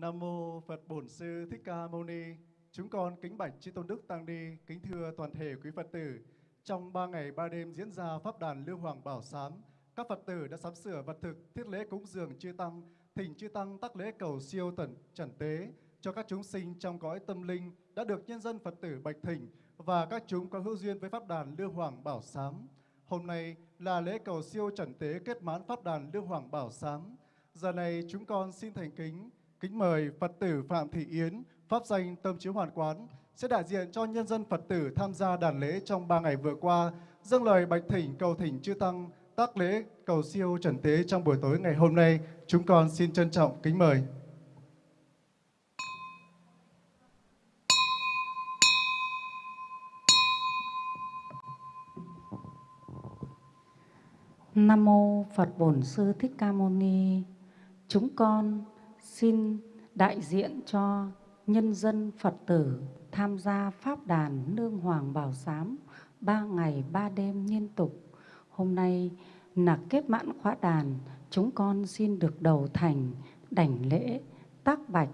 Nam mô Phật Bổn Sư Thích Ca Mâu Ni. Chúng con kính bạch chư tôn đức tăng ni, kính thưa toàn thể quý Phật tử. Trong ba ngày ba đêm diễn ra pháp đàn Lưu Hoàng Bảo Sám, các Phật tử đã sắm sửa vật thực, thiết lễ cúng dường chư tăng, thỉnh chư tăng tác lễ cầu siêu tận trần tế cho các chúng sinh trong cõi tâm linh đã được nhân dân Phật tử bạch thỉnh và các chúng có hữu duyên với pháp đàn Lưu Hoàng Bảo Sám. Hôm nay là lễ cầu siêu trần tế kết mãn pháp đàn Lưu Hoàng Bảo Sám. Giờ này chúng con xin thành kính Kính mời Phật tử Phạm Thị Yến, Pháp danh Tâm Chiếu Hoàn Quán, sẽ đại diện cho nhân dân Phật tử tham gia đàn lễ trong ba ngày vừa qua, dâng lời bạch thỉnh cầu thỉnh chư Tăng, tác lễ cầu siêu trần tế trong buổi tối ngày hôm nay. Chúng con xin trân trọng kính mời. Nam mô Phật Bổn Sư Thích Ca Mâu Ni. Chúng con xin đại diện cho nhân dân Phật tử tham gia Pháp đàn Nương Hoàng Bảo Sám ba ngày ba đêm liên tục. Hôm nay là kết mãn khóa đàn, chúng con xin được đầu thành đảnh lễ tác bạch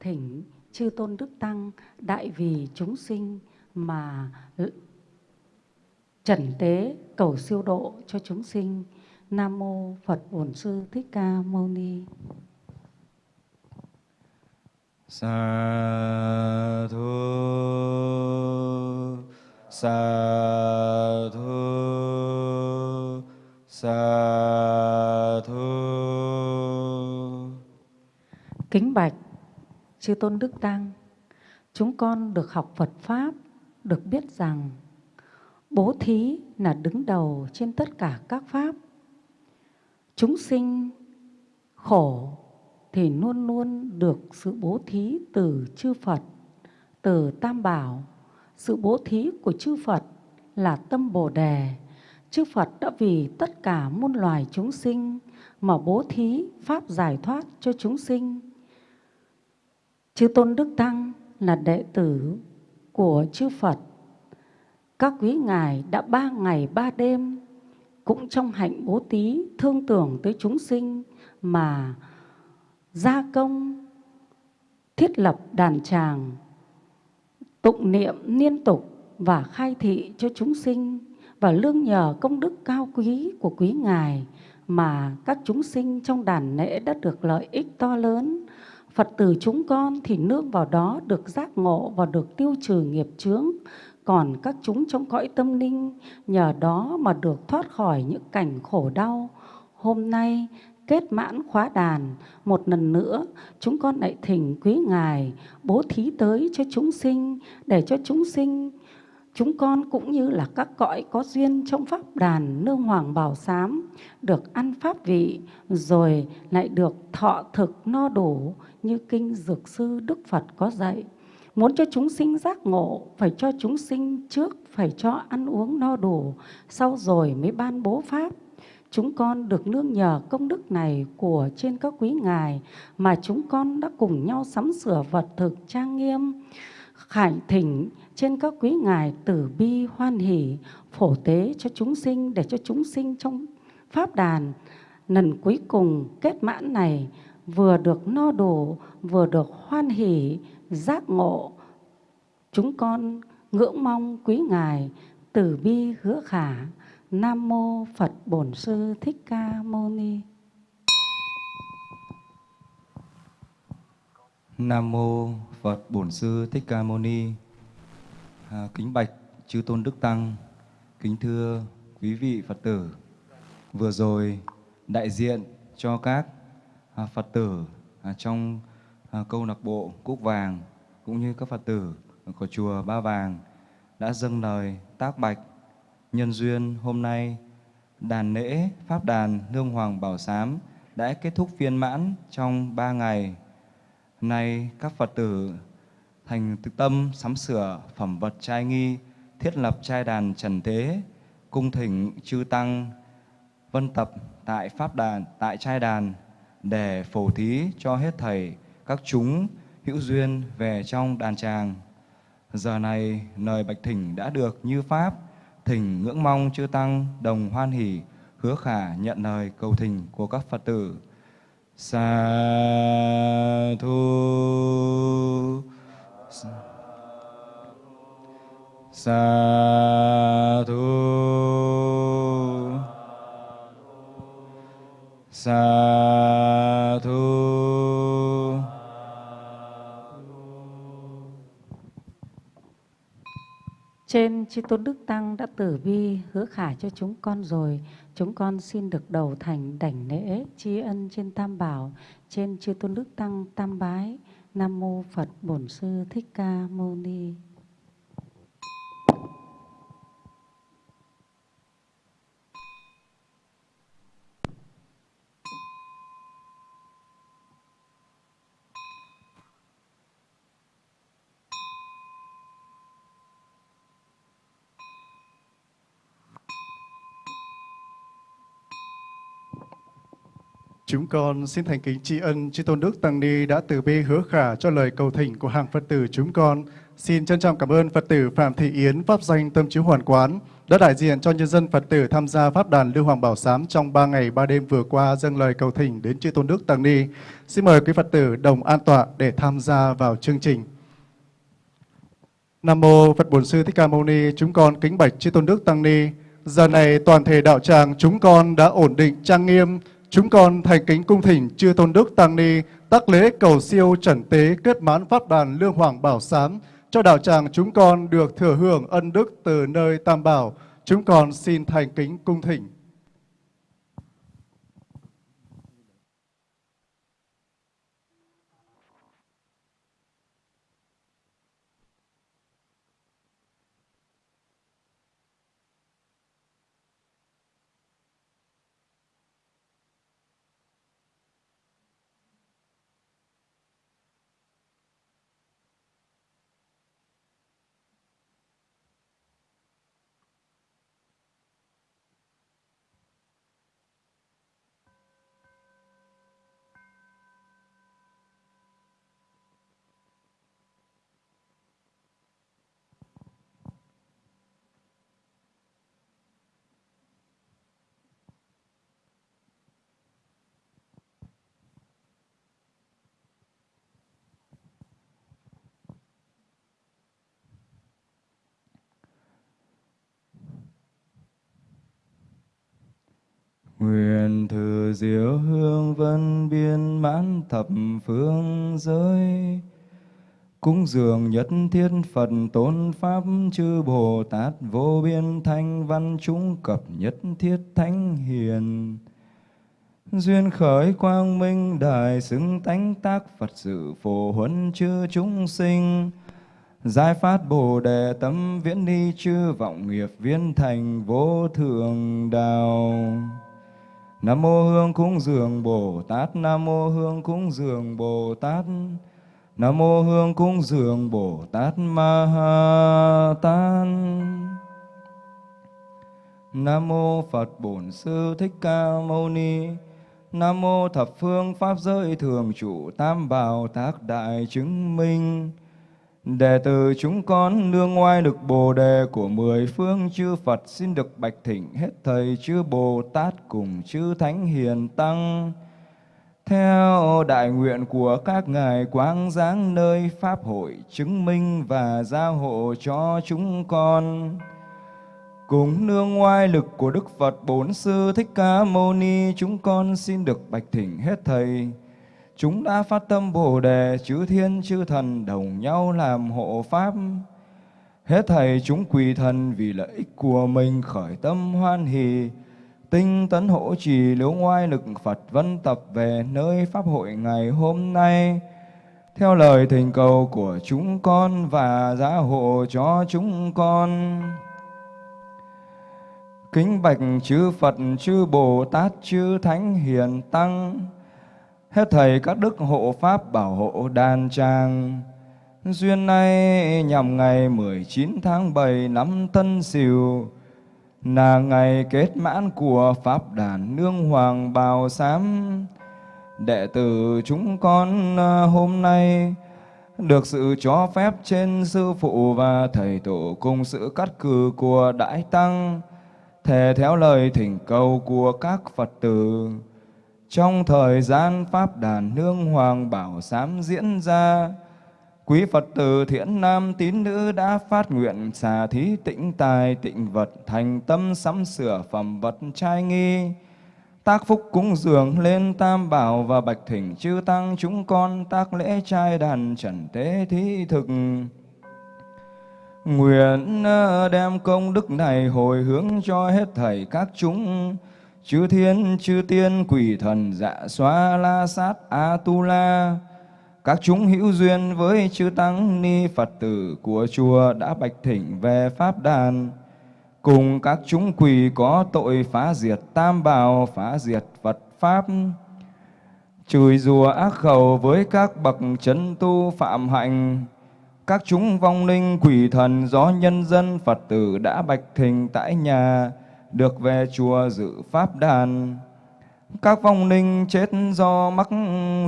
thỉnh chư tôn đức tăng đại vì chúng sinh mà trần tế cầu siêu độ cho chúng sinh. Nam mô Phật Bổn Sư Thích Ca Mâu Ni sa thu sa thu sa thu. Kính bạch, chư tôn đức tăng, chúng con được học phật pháp, được biết rằng bố thí là đứng đầu trên tất cả các pháp. Chúng sinh khổ thì luôn luôn được sự bố thí từ chư Phật, từ Tam Bảo. Sự bố thí của chư Phật là tâm Bồ Đề. Chư Phật đã vì tất cả muôn loài chúng sinh mà bố thí pháp giải thoát cho chúng sinh. Chư Tôn Đức Tăng là đệ tử của chư Phật. Các quý ngài đã ba ngày ba đêm cũng trong hạnh bố thí thương tưởng tới chúng sinh mà gia công, thiết lập đàn tràng tụng niệm liên tục và khai thị cho chúng sinh và lương nhờ công đức cao quý của quý ngài mà các chúng sinh trong đàn lễ đã được lợi ích to lớn. Phật tử chúng con thì nương vào đó được giác ngộ và được tiêu trừ nghiệp chướng. Còn các chúng trong cõi tâm linh, nhờ đó mà được thoát khỏi những cảnh khổ đau. Hôm nay kết mãn khóa đàn. Một lần nữa, chúng con lại thỉnh quý ngài bố thí tới cho chúng sinh, để cho chúng sinh, chúng con cũng như là các cõi có duyên trong pháp đàn nương hoàng bảo sám được ăn pháp vị, rồi lại được thọ thực no đủ như kinh dược sư đức phật có dạy. Muốn cho chúng sinh giác ngộ, phải cho chúng sinh trước, phải cho ăn uống no đủ, sau rồi mới ban bố pháp chúng con được nương nhờ công đức này của trên các quý ngài mà chúng con đã cùng nhau sắm sửa vật thực trang nghiêm, khải thỉnh trên các quý ngài tử bi, hoan hỷ, phổ tế cho chúng sinh để cho chúng sinh trong pháp đàn. Lần cuối cùng kết mãn này vừa được no đủ, vừa được hoan hỷ, giác ngộ. Chúng con ngưỡng mong quý ngài tử bi hứa khả. Nam mô Phật Bổn Sư Thích Ca Mâu Ni. Nam mô Phật Bổn Sư Thích Ca Mâu Ni. À, kính bạch chư tôn đức tăng, kính thưa quý vị Phật tử. Vừa rồi đại diện cho các à, Phật tử à, trong à, câu lạc bộ Cúc Vàng cũng như các Phật tử của chùa Ba Vàng đã dâng lời tác bạch Nhân duyên hôm nay, đàn lễ Pháp đàn lương Hoàng Bảo Sám đã kết thúc viên mãn trong ba ngày. Nay các Phật tử thành tâm sắm sửa phẩm vật trai nghi, thiết lập trai đàn trần thế cung thỉnh chư tăng, vân tập tại Pháp đàn, tại trai đàn để phổ thí cho hết thầy các chúng hữu duyên về trong đàn tràng. Giờ này lời bạch thỉnh đã được như Pháp, thỉnh ngưỡng mong chư Tăng đồng hoan hỷ, hứa khả nhận lời cầu thỉnh của các Phật tử. sa thu sa thu sa chư tôn đức tăng đã tử bi hứa khả cho chúng con rồi, chúng con xin được đầu thành đảnh lễ tri ân trên Tam Bảo, trên chư tôn đức tăng tam bái. Nam mô Phật Bổn Sư Thích Ca Mâu Ni. Chúng con xin thành kính tri ân chư tôn đức tăng ni đã từ bi hứa khả cho lời cầu thỉnh của hàng Phật tử chúng con. Xin trân trọng cảm ơn Phật tử Phạm Thị Yến pháp danh Tâm Chiếu Hoàn Quán đã đại diện cho nhân dân Phật tử tham gia pháp đàn Lưu Hoàng Bảo Sám trong 3 ngày 3 đêm vừa qua dâng lời cầu thỉnh đến chư tôn đức tăng ni. Xin mời quý Phật tử đồng an tọa để tham gia vào chương trình. Nam mô Phật Bổn Sư Thích Ca Mâu Ni, chúng con kính bạch chư tôn đức tăng ni. Giờ này toàn thể đạo tràng chúng con đã ổn định trang nghiêm, Chúng con thành kính cung thỉnh, chư tôn đức tăng ni tác lễ cầu siêu trần tế kết mãn pháp đàn lương hoàng bảo sám, cho đạo tràng chúng con được thừa hưởng ân đức từ nơi tam bảo. Chúng con xin thành kính cung thỉnh. Nguyện thử diệu hương vân biên mãn thập phương giới. Cúng dường nhất thiết Phật tôn Pháp, chư Bồ Tát vô biên thanh văn chúng cập nhất thiết thánh hiền. Duyên khởi quang minh đại xứng tánh tác Phật sự phổ huấn chư chúng sinh. Giải phát Bồ đề tâm viễn đi chư vọng nghiệp viên thành vô thượng đạo. Nam mô Hương cúng dường Bồ Tát, Nam mô Hương cúng dường Bồ Tát. Nam mô Hương cúng dường Bồ Tát Ma Ha Tát. Nam mô Phật Bổn Sư Thích Ca Mâu Ni. Nam mô thập phương pháp giới thường trụ tam bảo tác đại chứng minh. Đệ tử chúng con nương ngoài được bồ đề của mười phương chư Phật xin được bạch thỉnh hết thầy chư Bồ Tát cùng chư Thánh Hiền Tăng. Theo đại nguyện của các ngài quang giáng nơi Pháp hội chứng minh và gia hộ cho chúng con. Cùng nương ngoài lực của Đức Phật Bốn Sư Thích Ca Mâu Ni, chúng con xin được bạch thỉnh hết thầy Chúng đã phát tâm Bồ Đề, chư thiên chư thần đồng nhau làm hộ Pháp. Hết thầy chúng quỳ thần vì lợi ích của mình khởi tâm hoan hỷ, tinh tấn hộ trì liễu ngoai lực Phật vân tập về nơi Pháp hội ngày hôm nay. Theo lời thỉnh cầu của chúng con và giá hộ cho chúng con. Kính bạch chư Phật, chư Bồ Tát, chư Thánh Hiền Tăng, Hết thầy các đức hộ pháp bảo hộ đàn trang. Duyên nay nhằm ngày 19 tháng 7 năm Tân Sửu là ngày kết mãn của Pháp đàn Nương Hoàng Bào Sám. Đệ tử chúng con à, hôm nay được sự cho phép trên sư phụ và thầy tổ cùng sự cắt cử của Đại Tăng, thề theo lời thỉnh cầu của các Phật tử trong thời gian Pháp đàn Nương Hoàng Bảo Sám diễn ra. Quý Phật tử thiện nam tín nữ đã phát nguyện xà thí tĩnh tài tịnh vật thành tâm sắm sửa phẩm vật trai nghi. Tác phúc cúng dường lên tam bảo và bạch thỉnh chư tăng chúng con tác lễ trai đàn trần tế thí thực. Nguyện ờ, đem công đức này hồi hướng cho hết thảy các chúng chư thiên, chư tiên, quỷ thần dạ xoa la sát a tu la các chúng hữu duyên với chư tăng ni phật tử của chùa đã bạch thỉnh về pháp đàn. Cùng các chúng quỷ có tội phá diệt tam bảo, phá diệt phật pháp. Chửi rủa ác khẩu với các bậc chấn tu phạm hạnh. Các chúng vong linh quỷ thần do nhân dân phật tử đã bạch thỉnh tại nhà được về chùa dự pháp đàn. Các vong linh chết do mắc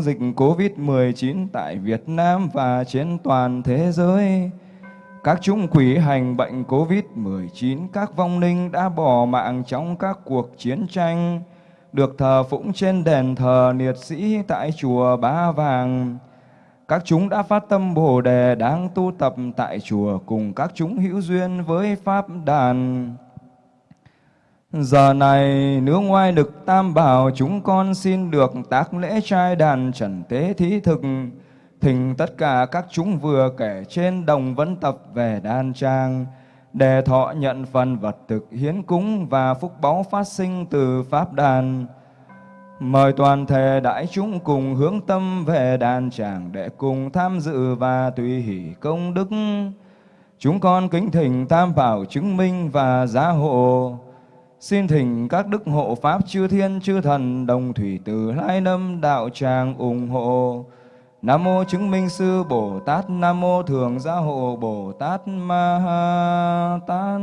dịch Covid-19 tại Việt Nam và trên toàn thế giới. Các chúng quỷ hành bệnh Covid-19, các vong linh đã bỏ mạng trong các cuộc chiến tranh, được thờ phụng trên đền thờ liệt sĩ tại chùa Ba Vàng. Các chúng đã phát tâm Bồ Đề đang tu tập tại chùa cùng các chúng hữu duyên với Pháp đàn. Giờ này nương ngoài lực tam bảo chúng con xin được tác lễ trai đàn trần tế thí thực. Thỉnh tất cả các chúng vừa kể trên đồng vấn tập về đan trang, Để thọ nhận phần vật thực hiến cúng và phúc báu phát sinh từ pháp đàn. Mời toàn thể đại chúng cùng hướng tâm về đàn tràng Để cùng tham dự và tùy hỷ công đức. Chúng con kính thỉnh tam bảo chứng minh và giá hộ. Xin thỉnh các đức hộ Pháp chư thiên chư thần đồng thủy từ lai lâm đạo tràng ủng hộ. Nam mô chứng minh sư Bồ Tát, Nam mô thường gia hộ Bồ Tát Ma Ha Tát.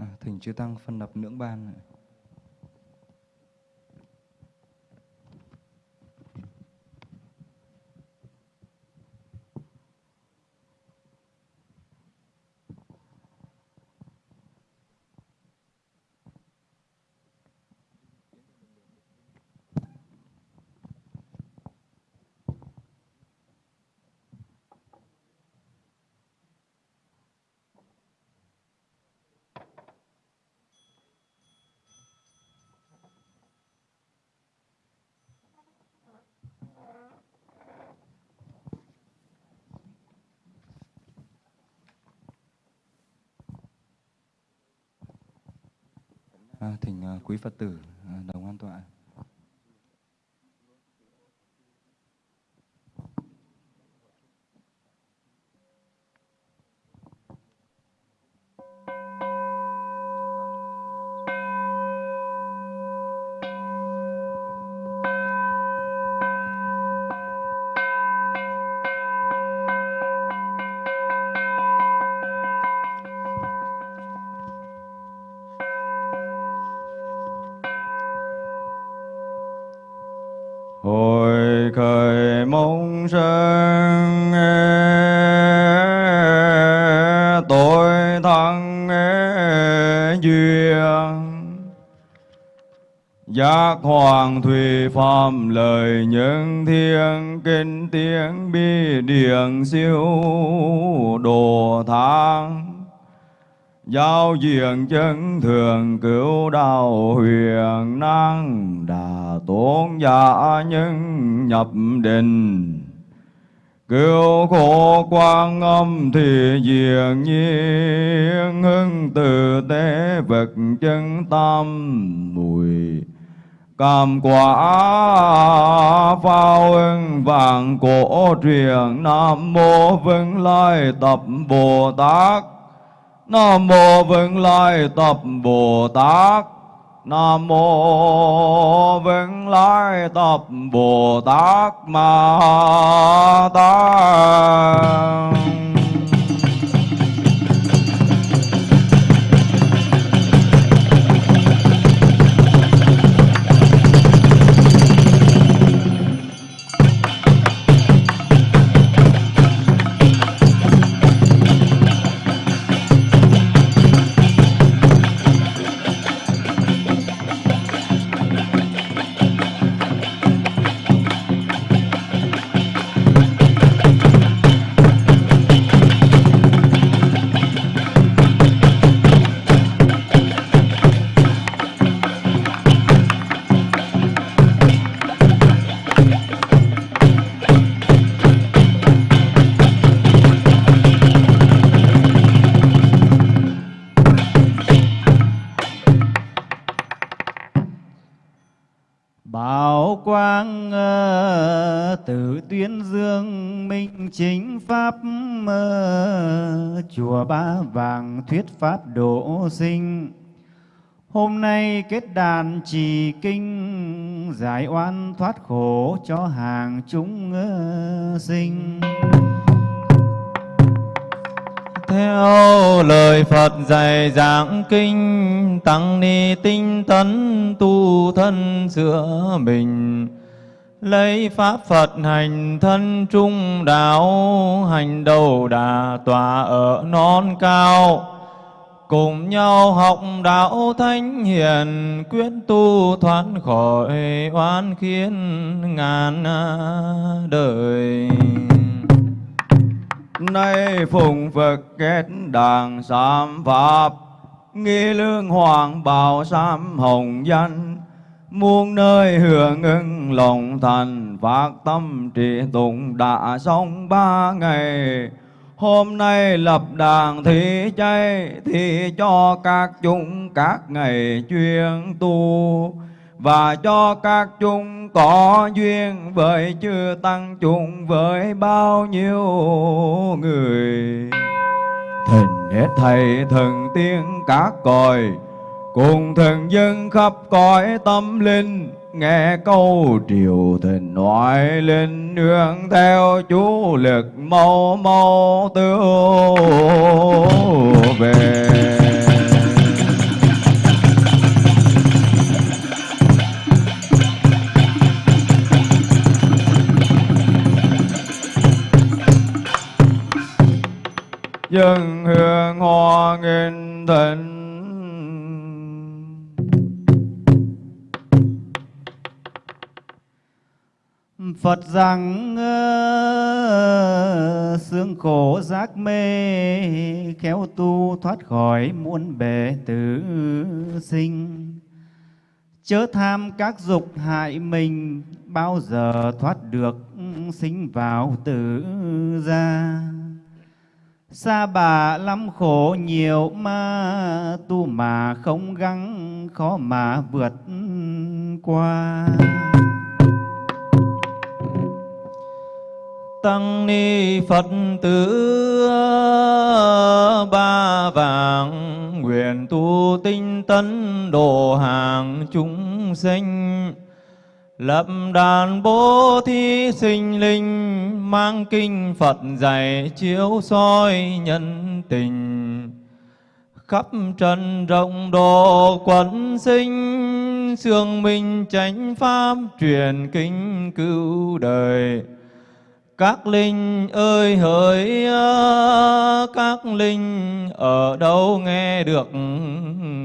À, thỉnh chư tăng phân lập nưỡng ban. À, thỉnh à, quý Phật tử à, đồng an tọa. Hoàng thủy phạm lời những thiên kinh tiếng bi điển siêu đồ thang. Giao diện chân thường cứu đạo huyền năng Đà tôn giả nhân nhập định. Cứu khổ quang âm thì diệt nhiên, hưng từ tế vật chân tâm mùi Cảm quả phao ưng vàng cổ truyền, Nam mô vững Lai Tập Bồ Tát. Nam mô vững Lai Tập Bồ Tát. Nam mô vững Lai Tập Bồ Tát Ma Tát. Thuyết pháp độ sinh. Hôm nay kết đàn trì kinh, giải oan thoát khổ cho hàng chúng sinh. Theo lời Phật dạy giảng kinh, Tăng ni tinh tấn tu thân sửa mình. Lấy Pháp Phật hành thân trung đạo, Hành đầu đà tòa ở non cao. Cùng nhau học đạo thánh hiền, Quyết tu thoát khỏi oan khiến ngàn đời. Nay phụng Phật kết đàn sám Pháp, Nghi lương hoàng bào sám hồng danh Muôn nơi hưởng ứng lòng thành, Phát tâm trì tụng đã xong ba ngày. Hôm nay lập đàn thị chay Thì cho các chúng các ngày chuyên tu. Và cho các chúng có duyên với chư tăng chúng với bao nhiêu người. Thỉnh hết thầy thần tiên các còi cùng thần dân khắp cõi tâm linh, nghe câu triều thịnh ngoại linh, nương theo chú lực mau mau tiêu về dân hương hoa nghìn thịnh Phật rằng xương khổ giác mê, khéo tu thoát khỏi muôn bể tử sinh chớ tham các dục hại mình, bao giờ thoát được sinh vào tử gia xa bà lắm khổ nhiều ma, tu mà không gắng, khó mà vượt qua. Tăng ni Phật tử ba vàng, nguyện tu tinh tấn độ hàng chúng sinh. Lập đàn bố thí sinh linh, mang kinh Phật dạy chiếu soi nhân tình. Khắp trần rộng độ quẩn sinh, sương minh chánh pháp truyền kinh cứu đời các linh ơi, hỡi các linh, ở đâu nghe được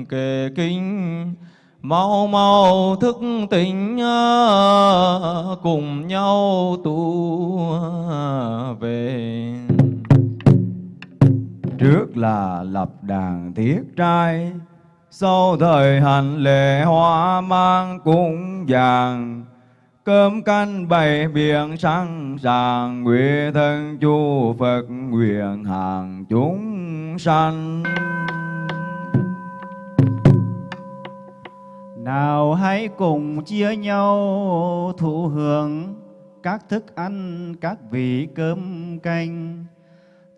kể kinh? Mau mau thức tỉnh cùng nhau tu về. Trước là lập đàn thiết trai, Sau thời hành lễ hoa mang cung vàng cơm canh bảy biển sẵn sàng nguyện thân chu Phật nguyện hàng chúng sanh Nào hãy cùng chia nhau thụ hưởng các thức ăn, các vị cơm canh.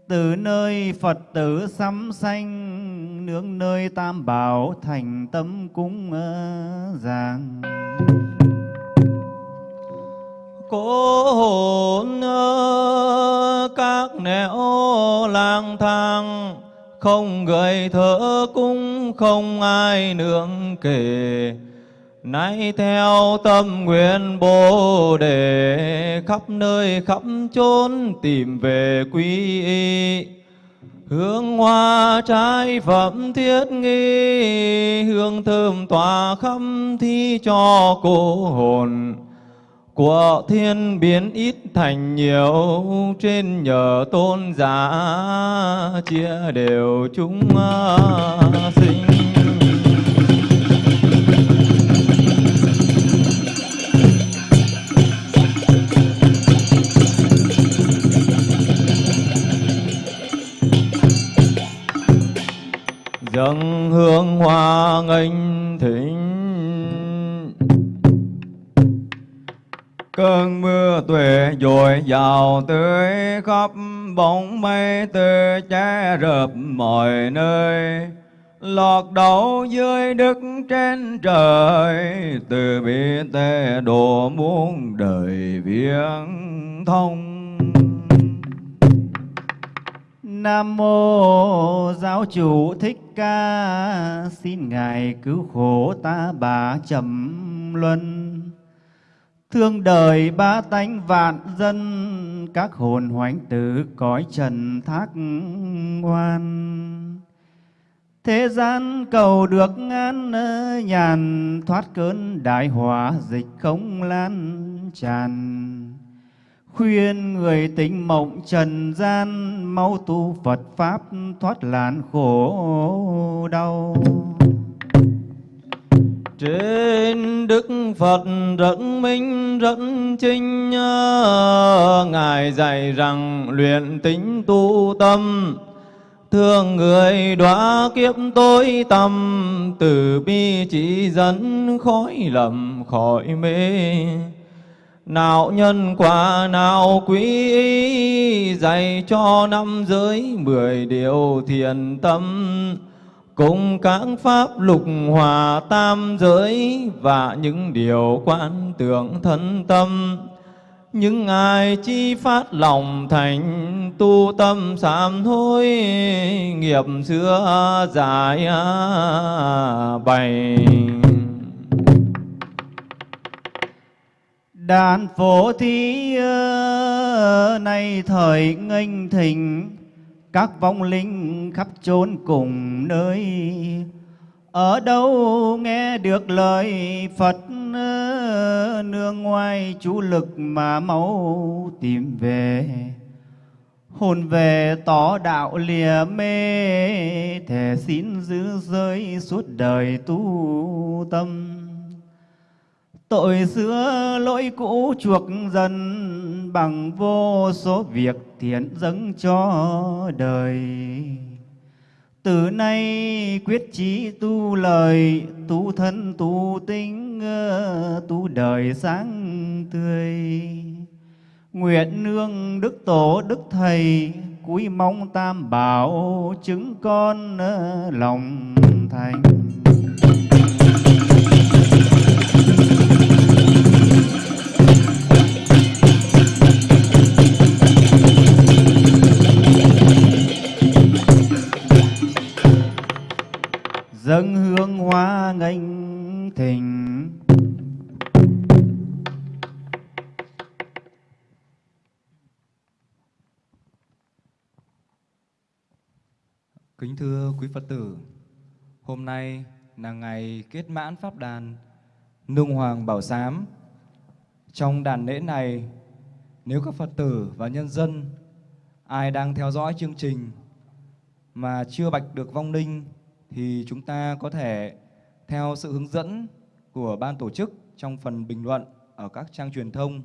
Từ nơi Phật tử sắm xanh, nương nơi tam bảo thành tâm cúng ờ, giàng. Cố hồn các nẻo lang thang, không người thở cũng không ai nương kể. Nay theo tâm nguyện bồ đề khắp nơi khắp chốn tìm về quy y. Hương hoa trái phẩm thiết nghi hương thơm tỏa khắp thi cho cô hồn của thiên biến ít thành nhiều, trên nhờ tôn giả chia đều chúng à, sinh. Dâng hương hoa nghênh thỉnh Cơn mưa tuệ dội vào tưới, khắp bóng mây tê che rợp mọi nơi. Lọt đầu dưới đức trên trời, từ bi tê độ muôn đời viễn thông. Nam mô giáo chủ thích ca, xin ngài cứu khổ ta bà trầm luân thương đời ba tánh vạn dân, các hồn hoánh tử cõi trần thác ngoan. Thế gian cầu được an nhàn, thoát cơn đại hỏa dịch không lan tràn. Khuyên người tình mộng trần gian, mau tu Phật pháp thoát làn khổ đau trên đức phật rất minh rất chinh ngài dạy rằng luyện tính tu tâm. Thương người đọa kiếp tối tâm từ bi chỉ dẫn khói lầm khỏi mê. Nào nhân quả, nào quý ý, dạy cho năm giới mười điều thiền tâm cùng các pháp lục hòa tam giới và những điều quan tưởng thân tâm. Những ai chi phát lòng thành tu tâm sám hối, nghiệp xưa dài bày. Đàn phổ thí ờ, nay thời nghênh thịnh các vong linh khắp chốn cùng nơi. Ở đâu nghe được lời Phật, nương ngoài chú lực mà máu tìm về. Hồn về tỏ đạo lìa mê thể xin giữ giới suốt đời tu tâm. Tội xưa lỗi cũ chuộc dần bằng vô số việc thiện dâng cho đời. Từ nay quyết chí tu lời, tu thân, tu tính, ờ, tu đời sáng tươi. Nguyện nương đức tổ, đức thầy, cúi mong tam bảo chứng con ờ, lòng thành. Dâng hương hoa nghênh thỉnh Kính thưa quý Phật tử, hôm nay là ngày kết mãn Pháp đàn Nung Hoàng Bảo Sám. Trong đàn lễ này, nếu các Phật tử và nhân dân ai đang theo dõi chương trình mà chưa bạch được vong linh thì chúng ta có thể theo sự hướng dẫn của ban tổ chức trong phần bình luận ở các trang truyền thông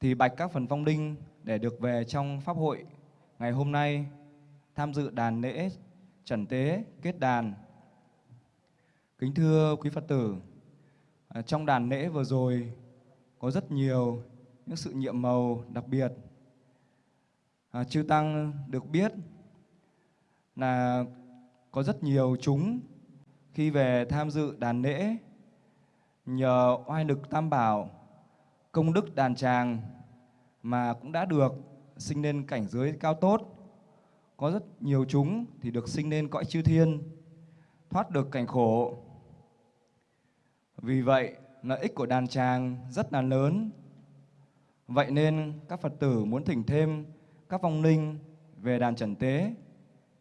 thì bạch các phần phong đinh để được về trong pháp hội ngày hôm nay tham dự đàn lễ trần tế kết đàn. Kính thưa quý Phật tử, à, trong đàn lễ vừa rồi có rất nhiều những sự nhiệm màu đặc biệt. À, chư Tăng được biết là có rất nhiều chúng. Khi về tham dự đàn lễ, nhờ oai lực tam bảo, công đức đàn tràng mà cũng đã được sinh lên cảnh giới cao tốt. Có rất nhiều chúng thì được sinh lên cõi chư thiên, thoát được cảnh khổ. Vì vậy, lợi ích của đàn tràng rất là lớn. Vậy nên các phật tử muốn thỉnh thêm các vong linh về đàn trần tế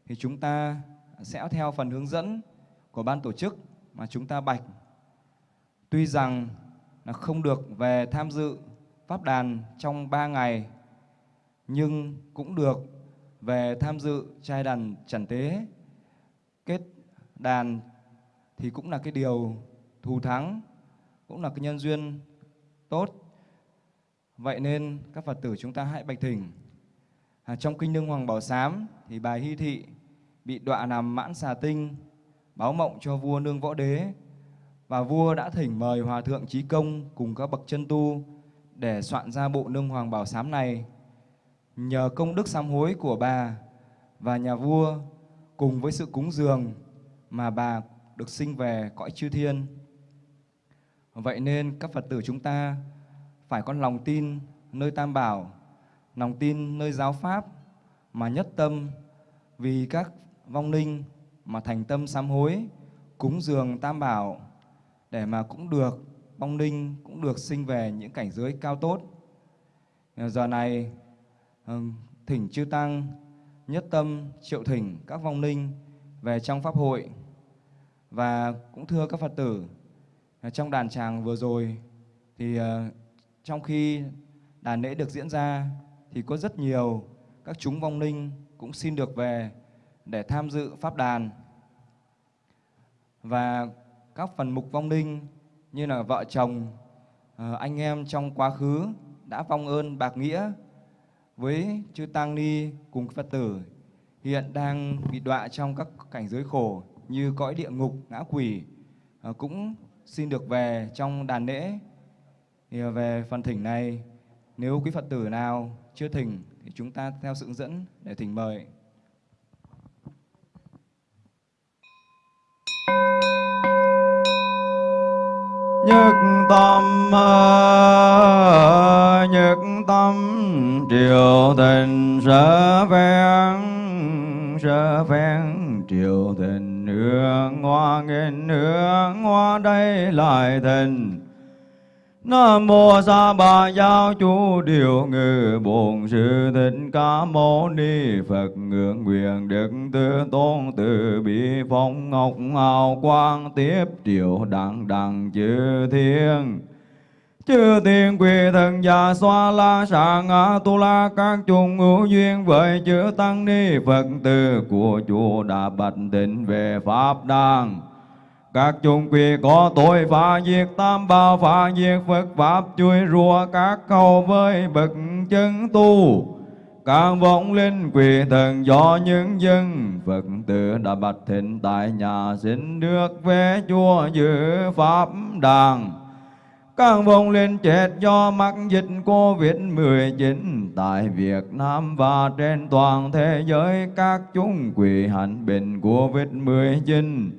thì chúng ta sẽ theo phần hướng dẫn của ban tổ chức mà chúng ta bạch. Tuy rằng là không được về tham dự pháp đàn trong 3 ngày, nhưng cũng được về tham dự trai đàn trần tế kết đàn thì cũng là cái điều thù thắng, cũng là cái nhân duyên tốt. Vậy nên các Phật tử chúng ta hãy bạch thỉnh. À, trong kinh Nương Hoàng Bảo Sám thì bài Hy Thị bị đọa làm mãn xà tinh, báo mộng cho vua nương võ đế. Và vua đã thỉnh mời hòa thượng trí công cùng các bậc chân tu để soạn ra bộ nương hoàng bảo sám này. Nhờ công đức sám hối của bà và nhà vua cùng với sự cúng dường mà bà được sinh về cõi chư thiên. Vậy nên các phật tử chúng ta phải có lòng tin nơi tam bảo, lòng tin nơi giáo pháp mà nhất tâm vì các vong linh mà thành tâm sám hối, cúng dường tam bảo để mà cũng được vong linh, cũng được sinh về những cảnh giới cao tốt. Ờ, giờ này ờ, thỉnh chư tăng, nhất tâm triệu thỉnh các vong linh về trong pháp hội. Và cũng thưa các phật tử ờ, trong đàn tràng vừa rồi thì trong khi đàn lễ được diễn ra thì có rất nhiều các chúng vong linh cũng xin được về để tham dự pháp đàn. Và các phần mục vong linh như là vợ chồng ờ, anh em trong quá khứ đã vong ơn bạc nghĩa với chư tăng ni cùng phật tử, hiện đang bị đọa trong các cảnh giới khổ như cõi địa ngục, ngã quỷ ờ, cũng xin được về trong đàn lễ thì về phần thỉnh này, nếu quý phật tử nào chưa thỉnh thì chúng ta theo sự hướng dẫn để thỉnh mời. Nhất tâm nhất tâm triều tình sở ven sở ven triều tình hương hoa nghìn hương hoa đây lại tình Nam mô Sa Bà Giáo chú Điều Ngự Bổn Sư Thích Ca Mâu Ni Phật ngưỡng nguyện Đức Tư Tôn Từ Bi Phong Ngọc Hào Quang Tiếp triệu Đặng Đặng Chư Thiên. Chư thiên quỳ thần già xoa la sàng a tu la các chung hữu duyên với chữ tăng ni Phật từ của chùa đã bạch tịnh về Pháp đàng các chúng quỳ có tội phá diệt, tam bảo phá diệt, Phật Pháp chui rùa các câu với bậc chân tu. Các vong linh quỳ thần do những dân, Phật tử đã bạch thịnh tại nhà xin được về chùa giữ Pháp đàn. Các vong linh chết do mắc dịch Covid-19 tại Việt Nam và trên toàn thế giới, các chúng quỳ hạnh bệnh Covid-19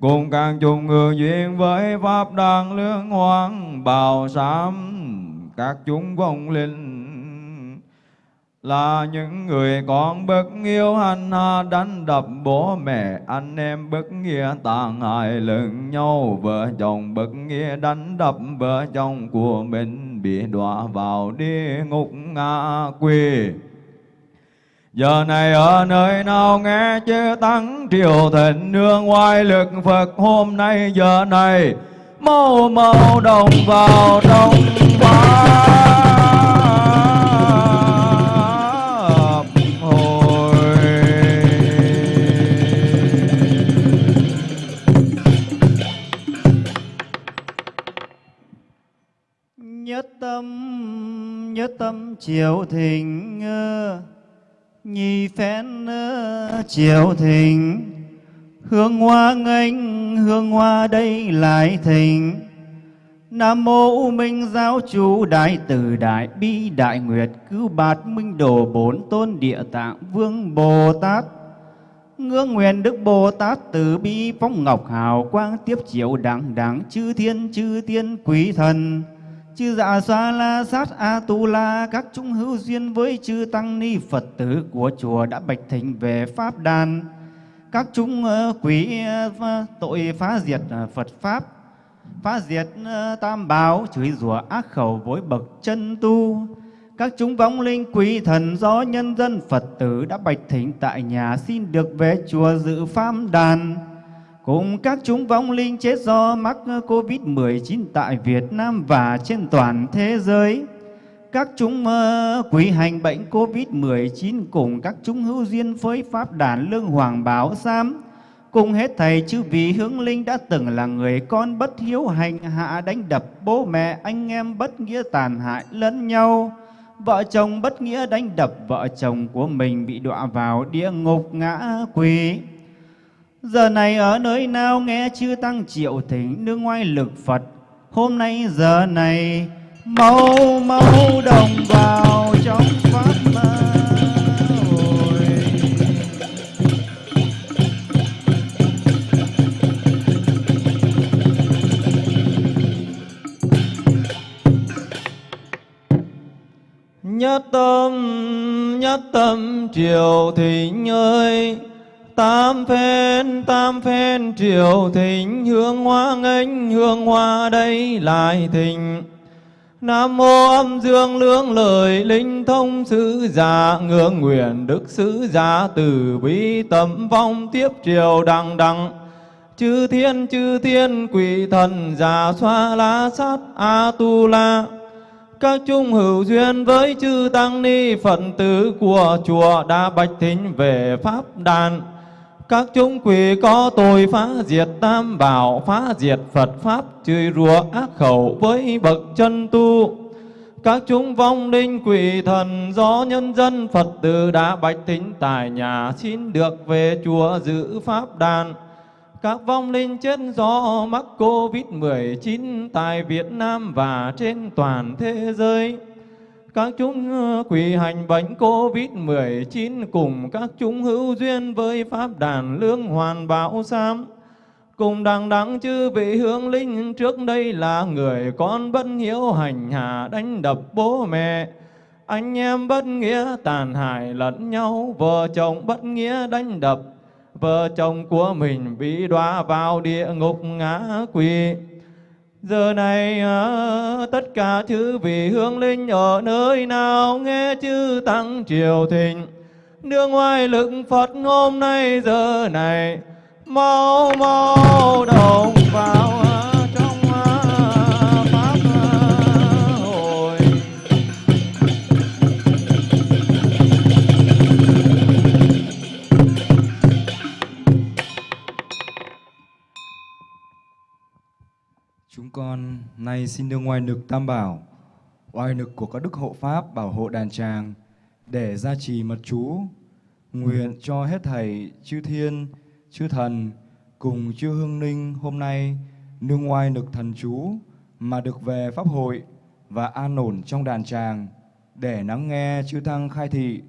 cùng càng chung ngư duyên với pháp đàn lương hoàng bào sám các chúng vong linh. Là những người con bất yêu hành hạ đánh đập bố mẹ, anh em bất nghĩa tàn hại lẫn nhau. Vợ chồng bất nghĩa đánh đập vợ chồng của mình bị đọa vào địa ngục ngạ quỷ Giờ này ở nơi nào nghe chư tăng triều thịnh nương ngoài lực Phật hôm nay, giờ này mau mau đồng vào trong pháp hồi nhất tâm nhất tâm triều thịnh nhì phen chiều triều thịnh. Hương hoa nghênh, hương hoa đây lại thịnh. Nam mô U Minh Giáo chủ Đại Từ Đại Bi Đại Nguyệt Cứu bạt Minh Đồ Bốn Tôn Địa Tạng Vương Bồ Tát. Ngưỡng nguyện Đức Bồ Tát từ bi phóng ngọc hào quang tiếp chiếu đẳng đẳng chư thiên chư tiên quý thần chư dạ xoa la sát a tu la, các chúng hữu duyên với chư tăng ni Phật tử của chùa đã bạch thỉnh về pháp đàn các chúng ờ, quý ờ, tội phá diệt ờ, Phật pháp, phá diệt tam bảo, chửi rủa ác khẩu với bậc chân tu các chúng vong linh quý thần do nhân dân Phật tử đã bạch thỉnh tại nhà xin được về chùa dự pháp đàn. Cùng các chúng vong linh chết do mắc Covid-19 tại Việt Nam và trên toàn thế giới. Các chúng ờ, quý hành bệnh Covid-19 cùng các chúng hữu duyên với Pháp đàn Lương Hoàng Bảo Sam. Cùng hết thầy chư vị hướng linh đã từng là người con bất hiếu hành hạ đánh đập bố mẹ, anh em bất nghĩa tàn hại lẫn nhau Vợ chồng bất nghĩa đánh đập vợ chồng của mình bị đọa vào địa ngục ngã quỷ. Giờ này ở nơi nào nghe chư tăng triệu thỉnh nương ngoài lực Phật. Hôm nay giờ này mau mau đồng vào trong pháp nhất tâm nhất tâm triều thỉnh ơi tam phen tam phen, triều thịnh, hương hoa nghênh, hương hoa đây lại thịnh. Nam mô âm dương lương lời, linh thông sứ giả ngưỡng nguyện đức sứ giả từ bi tâm phong tiếp triều đằng đằng. Chư thiên chư thiên, quỷ thần giả xoa la sát, a tu la. Các chung hữu duyên với chư tăng ni phật tử của chùa đã bạch thính về pháp đàn các chúng quỷ có tội phá diệt tam bảo, phá diệt phật pháp, chửi rủa ác khẩu với bậc chân tu các chúng vong linh quỷ thần do nhân dân phật tử đã bạch thính tại nhà xin được về chùa giữ pháp đàn các vong linh chết do mắc Covid-19 tại Việt Nam và trên toàn thế giới. Các chúng ờ, quỳ hành bệnh Covid-19 cùng các chúng hữu duyên với Pháp đàn lương hoàn bảo sam. Cùng đằng đắng chư vị hướng linh trước đây là người con bất hiếu hành hạ đánh đập bố mẹ. Anh em bất nghĩa tàn hại lẫn nhau, vợ chồng bất nghĩa đánh đập vợ chồng của mình bị đọa vào địa ngục ngã quỷ. Giờ này à, tất cả chư vị hương linh ở nơi nào nghe chư tăng triều thịnh đưa ngoài lực Phật hôm nay, giờ này, mau mau đồng vào con nay xin đưa ngoài nực tam bảo, oai nực của các đức hộ pháp bảo hộ đàn tràng để gia trì mật chú, nguyện cho hết thầy chư thiên, chư thần cùng chư hương ninh hôm nay nương ngoài nực thần chú mà được về pháp hội và an ổn trong đàn tràng để lắng nghe chư tăng khai thị,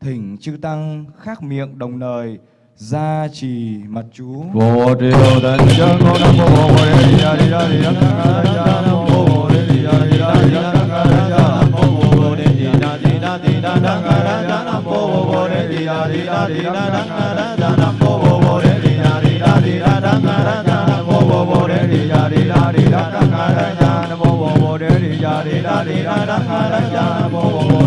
thỉnh chư tăng khác miệng đồng lời gia trì mật chú. Vô triều tịnh chân cô nam mô bồ đề đi ra đi ra đi ra ra nam mô bồ đề đi ra đi ra đi ra ra nam mô bồ đề đi ra đi ra đi ra ra ra nam mô bồ đề đi ra đi ra đi ra ra ra nam mô bồ đề đi ra đi ra đi ra ra ra nam mô bồ đề đi ra đi ra đi ra ra ra nam mô bồ đề đi ra đi ra đi ra ra ra nam mô bồ đề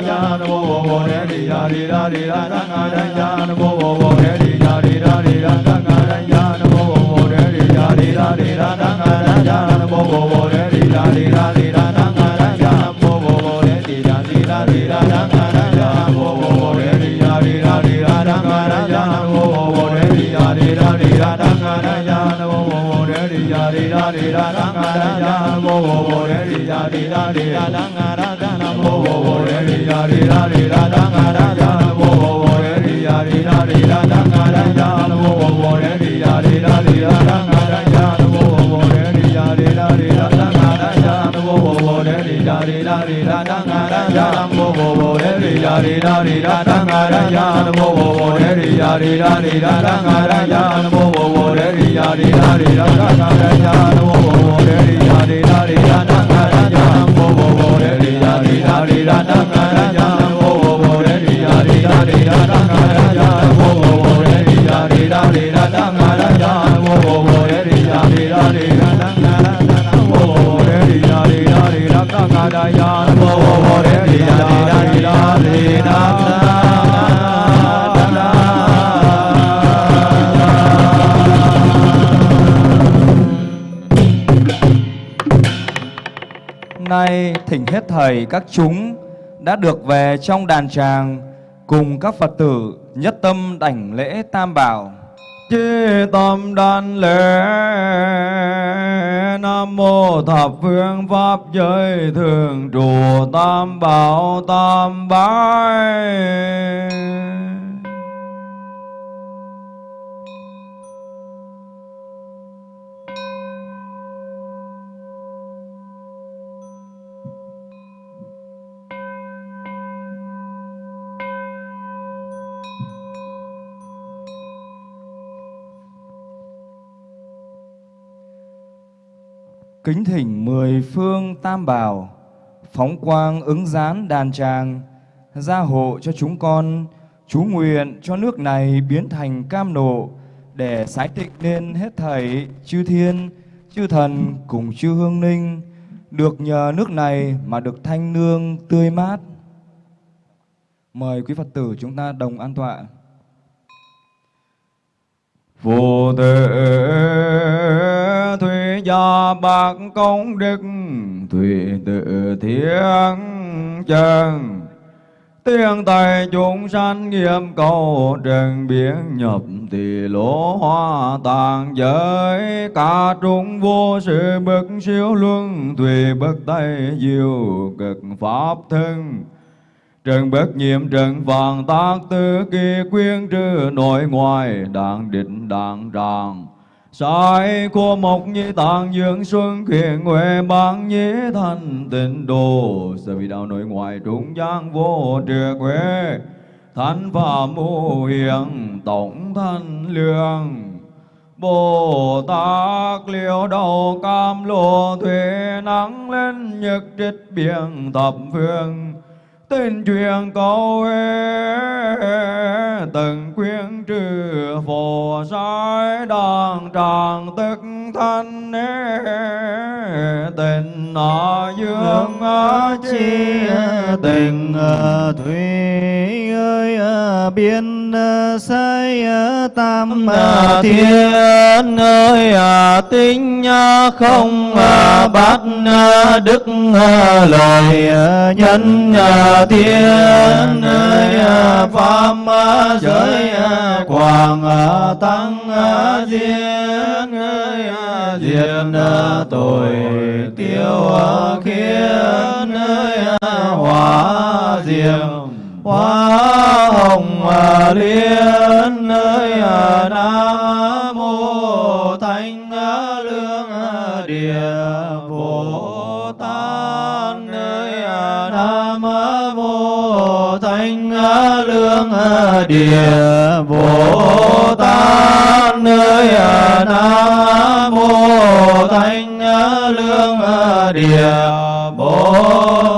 ya no bo bo re ri ya ri ra ri dang ra ga ra ya no bo bo bo re ri ya dang ra dang. ra ga ga ra ya no bo bo bo re ri ya ri ra ri ra ga ga ra ya no bo bo bo re ri ya dang ra dang. ra ga di đà di đà di đà đăng a ra ya nam mô bồ bồ đề di đà di đà di đà đăng a ra ya nam mô bồ bồ đề di đà di đà di đà đăng a ra ya nam mô bồ bồ đề di đà di đà di đà đăng a ra ya nam mô bồ bồ đề di đà di đà di đà đăng a ra ya nam mô bồ bồ đề di đà di đà di đà đăng a ra ya nam mô bồ bồ đề di đà di đà di đà đăng a ra ya nam mô bồ bồ đề di đà di đà di đà đăng a ra ya nam mô bồ bồ đề di đà di đà di đà đăng a ra ya nam mô bồ bồ đề di đà di đà di đà đăng a ra ya nam mô bồ bồ đề di đà di đà di đà đăng thỉnh hết thầy, các chúng đã được về trong đàn tràng cùng các Phật tử nhất tâm đảnh lễ tam bảo. Chi tâm đàn lễ, Nam mô thập phương pháp giới thường trụ tam bảo tam bái Kính thỉnh mười phương tam bảo, phóng quang ứng gián đàn tràng, gia hộ cho chúng con, chú nguyện cho nước này biến thành cam nộ, để sái tịnh nên hết thảy chư thiên, chư thần cùng chư hương ninh, được nhờ nước này mà được thanh nương tươi mát. Mời quý Phật tử chúng ta đồng an tọa. Vô tử thủy bậc bạc công đức, Thủy tự thiên chân. Tiếng tài chúng sanh nghiêm cầu Trần biến nhập tỳ lỗ hoa tàng giới. Cả trung vô sự bậc siêu luân Thủy bất tay diệu cực pháp thân. Trần bất nhiệm trần vàng tác tư, kỳ quyên trừ nội ngoài đàng định đàng tràng Sai của mộc nhi tạng dưỡng xuân khiển huệ bán nhĩ thanh tịnh đồ Sở vị đạo nội ngoại trung giang vô trượt huệ Thánh phạm mô hiền tổng thanh lương. Bồ Tát liễu đầu cam lô thuế nắng lên nhật trích biển thập phương. Tên truyền câu từng quyến trừ phổ sai đàng tràng tức thanh tình ở dương chi tình thủy ơi biên xây tam thiên. ơi tinh không bát đức lời nhân thiên ơi pháp giới quảng tăng diên ơi diên tội tiêu khiến ơi hóa diệm hoa hồng liên nơi nam mô thánh lương địa bồ tát nơi nam mô thánh lương địa bồ tát nơi nam mô thánh lương địa bồ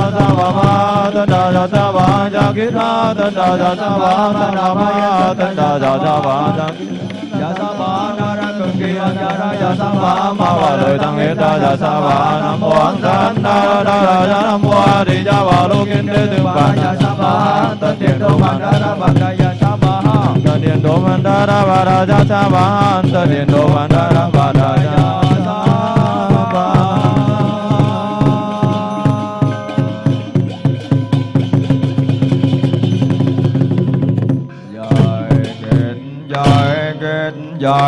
ta ba ma ta da da ta ba ja ki ta ta da da ta ba ta da ma ya ta da da ta ba ta ya ta ba na ra cực kỳ ya ra ya ta ba ma wa lời tăng hết ta ya ta ba nam mô an san ta da da ya nam mô a ya đà wa lô kiến đế từ ba ya ta ba ta thiện đô ma da da ba da ya ta ba ta thiện đô ma da da ba da ya ta ba ta thiện đô ma da da ba da ya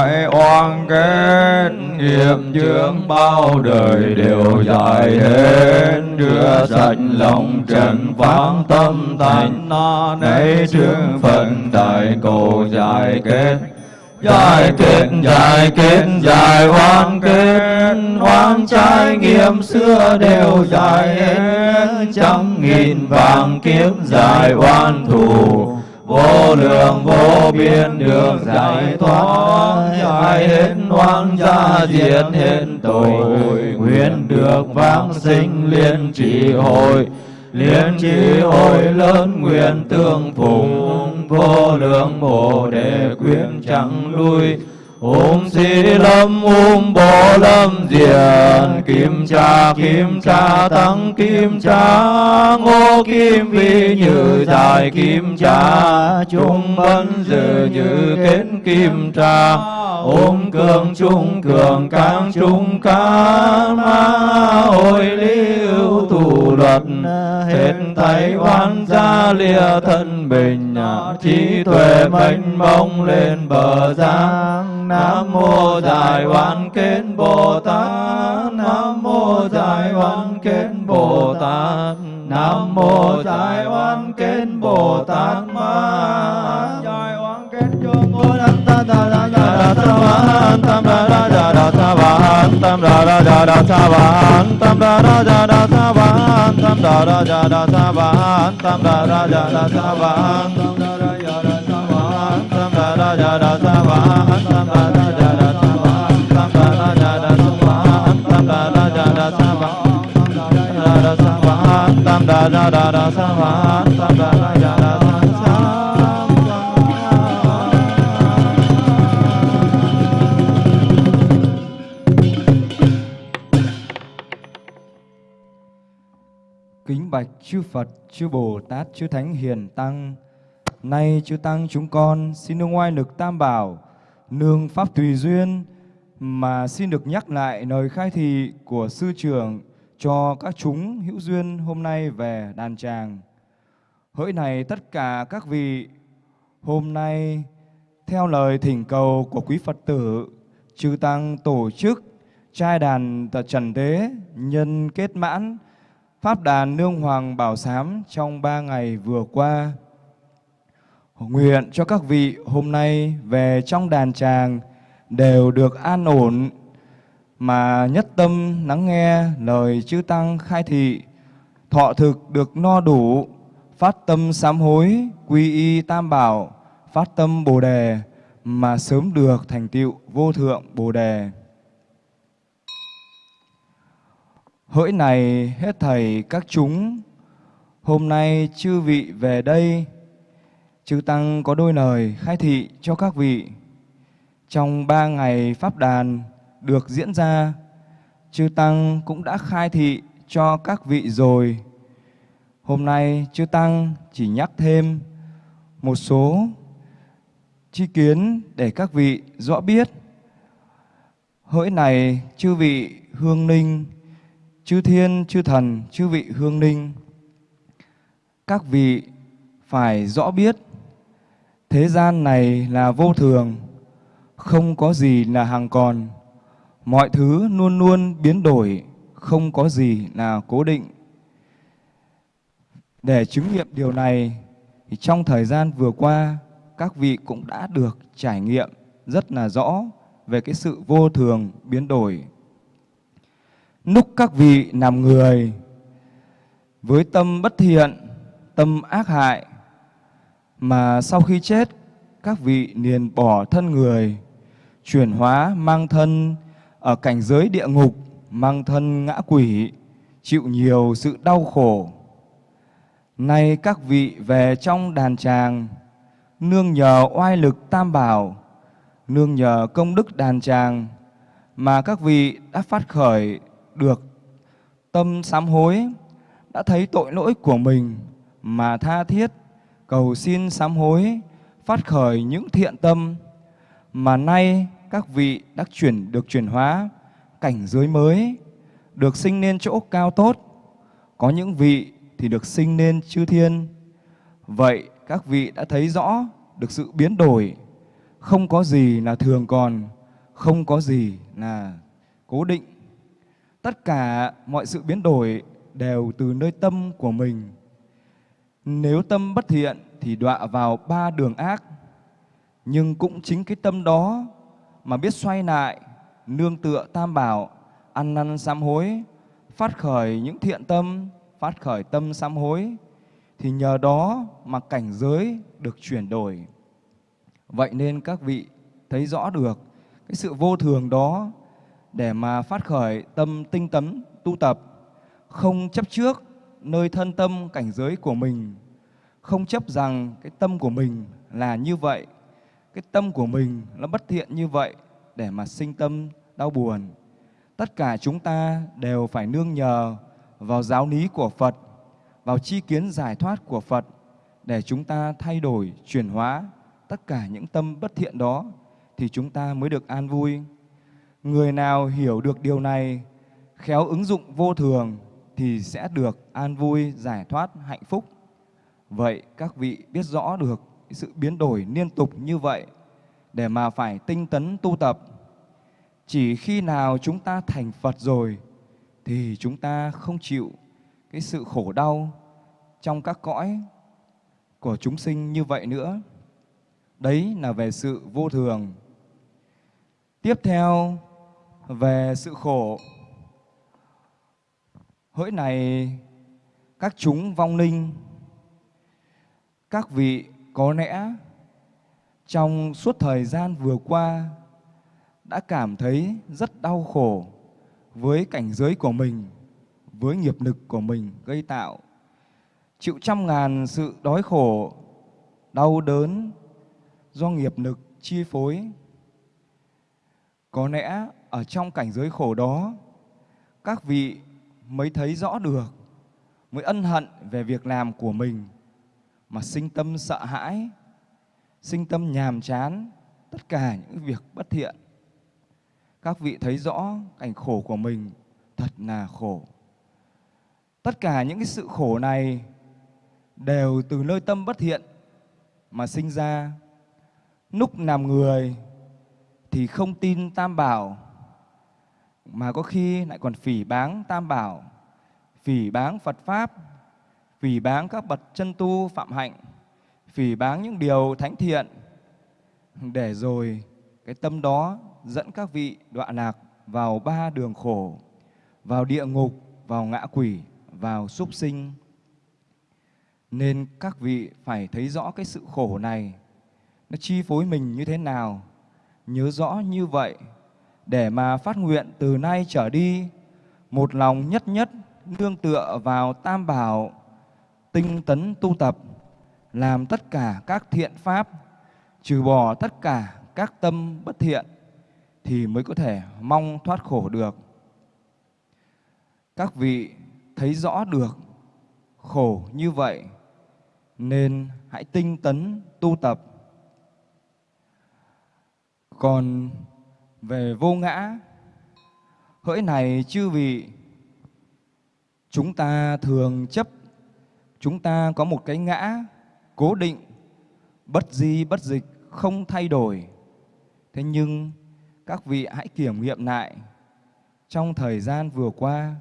kết, oan kết Nghiệp chướng bao đời đều dài hết. Rửa sạch lòng trần phán tâm thành na Nấy trương phận đại cầu giải kết. Giải kết, giải kết, giải oan kết. Oan trái nghiệm xưa đều giải hết. Trăm nghìn vàng kiếp giải oan thù vô lượng vô biên được giải thoát giải hết hoang gia diệt hết tội. Nguyện được vãng sinh liên trì hội, liên trì hội lớn nguyện tương phụng vô lượng bồ đề quyến chẳng lui Ôm Sĩ Lâm ôm Bồ Lâm Diền Kim Cha Kim Cha Tăng Kim Cha Ngô Kim Vi Như Dài Kim Cha Trung Bân Dự Như Kết Kim Cha Ôm cường trung cường cang trung ca ma, Hồi lý ưu thủ luật. Hết tay oan gia lìa thân bình Trí tuệ mênh mông lên bờ giang. Nam mô Đại hoàn Kết Bồ Tát Nam mô Đại hoàn Kết Bồ Tát Nam mô Đại hoàn Kết Bồ Tát Ma Đại hoàn Kết cho ngô đăng ta ta ta ta ta ta tam Ta ra ra ra ta tam ra ra ra ra ta va tam ra ra ra ra ta va tam ra ra ra ra ta va tam ra ra ra ra ta va Kính bạch chư Phật, chư Bồ Tát, chư Thánh Hiền Tăng. Nay chư Tăng chúng con xin nương ngoài lực tam bảo, nương pháp tùy duyên mà xin được nhắc lại lời khai thị của sư trưởng cho các chúng hữu duyên hôm nay về đàn tràng. Hỡi này tất cả các vị, hôm nay theo lời thỉnh cầu của quý Phật tử, chư Tăng tổ chức trai đàn trần tế nhân kết mãn Pháp đàn Nương Hoàng Bảo Sám trong ba ngày vừa qua. Nguyện cho các vị hôm nay về trong đàn tràng đều được an ổn mà nhất tâm lắng nghe lời chư Tăng khai thị, thọ thực được no đủ, phát tâm sám hối, quy y tam bảo, phát tâm bồ đề mà sớm được thành tựu vô thượng bồ đề. Hỡi này hết thầy các chúng, hôm nay chư vị về đây, chư Tăng có đôi lời khai thị cho các vị. Trong ba ngày Pháp đàn được diễn ra, chư Tăng cũng đã khai thị cho các vị rồi. Hôm nay chư Tăng chỉ nhắc thêm một số chi kiến để các vị rõ biết. Hỡi này chư vị hương ninh, chư thiên, chư thần, chư vị hương ninh, các vị phải rõ biết thế gian này là vô thường, không có gì là hàng còn. mọi thứ luôn luôn biến đổi, không có gì là cố định. Để chứng nghiệm điều này, thì trong thời gian vừa qua, các vị cũng đã được trải nghiệm rất là rõ về cái sự vô thường biến đổi. Lúc các vị làm người với tâm bất thiện, tâm ác hại, mà sau khi chết, các vị liền bỏ thân người, chuyển hóa mang thân ở cảnh giới địa ngục, mang thân ngã quỷ, chịu nhiều sự đau khổ. Nay các vị về trong đàn tràng, nương nhờ oai lực tam bảo, nương nhờ công đức đàn tràng, mà các vị đã phát khởi được tâm sám hối, đã thấy tội lỗi của mình mà tha thiết, cầu xin sám hối, phát khởi những thiện tâm, mà nay các vị đã chuyển được chuyển hóa cảnh giới mới, được sinh nên chỗ cao tốt. Có những vị thì được sinh nên chư thiên. Vậy các vị đã thấy rõ được sự biến đổi, không có gì là thường còn, không có gì là cố định. Tất cả mọi sự biến đổi đều từ nơi tâm của mình. Nếu tâm bất thiện thì đọa vào ba đường ác. Nhưng cũng chính cái tâm đó mà biết xoay lại, nương tựa tam bảo, ăn năn sám hối, phát khởi những thiện tâm, phát khởi tâm sám hối, thì nhờ đó mà cảnh giới được chuyển đổi. Vậy nên các vị thấy rõ được cái sự vô thường đó để mà phát khởi tâm tinh tấn tu tập, không chấp trước nơi thân tâm cảnh giới của mình, không chấp rằng cái tâm của mình là như vậy, cái tâm của mình nó bất thiện như vậy để mà sinh tâm đau buồn. Tất cả chúng ta đều phải nương nhờ vào giáo lý của Phật, vào chi kiến giải thoát của Phật để chúng ta thay đổi, chuyển hóa tất cả những tâm bất thiện đó thì chúng ta mới được an vui. Người nào hiểu được điều này, khéo ứng dụng vô thường thì sẽ được an vui, giải thoát, hạnh phúc. Vậy các vị biết rõ được sự biến đổi liên tục như vậy để mà phải tinh tấn tu tập. Chỉ khi nào chúng ta thành Phật rồi thì chúng ta không chịu cái sự khổ đau trong các cõi của chúng sinh như vậy nữa. Đấy là về sự vô thường. Tiếp theo về sự khổ. Hỡi này các chúng vong linh, các vị có lẽ trong suốt thời gian vừa qua đã cảm thấy rất đau khổ với cảnh giới của mình, với nghiệp lực của mình gây tạo, chịu trăm ngàn sự đói khổ, đau đớn do nghiệp lực chi phối. Có lẽ ở trong cảnh giới khổ đó, các vị mới thấy rõ được, mới ân hận về việc làm của mình mà sinh tâm sợ hãi, sinh tâm nhàm chán, tất cả những việc bất thiện. Các vị thấy rõ cảnh khổ của mình thật là khổ. Tất cả những cái sự khổ này đều từ nơi tâm bất thiện mà sinh ra. Lúc làm người thì không tin tam bảo, mà có khi lại còn phỉ báng tam bảo, phỉ báng Phật Pháp, phỉ báng các bậc chân tu phạm hạnh, phỉ báng những điều thánh thiện, để rồi cái tâm đó dẫn các vị đọa lạc vào ba đường khổ, vào địa ngục, vào ngã quỷ, vào súc sinh. Nên các vị phải thấy rõ cái sự khổ này, nó chi phối mình như thế nào, nhớ rõ như vậy, để mà phát nguyện từ nay trở đi, một lòng nhất nhất nương tựa vào tam bảo, tinh tấn tu tập, làm tất cả các thiện pháp, trừ bỏ tất cả các tâm bất thiện, thì mới có thể mong thoát khổ được. Các vị thấy rõ được khổ như vậy nên hãy tinh tấn tu tập. Còn về vô ngã, hỡi này chư vị, chúng ta thường chấp, chúng ta có một cái ngã cố định, bất di bất dịch, không thay đổi. Thế nhưng các vị hãy kiểm nghiệm lại trong thời gian vừa qua,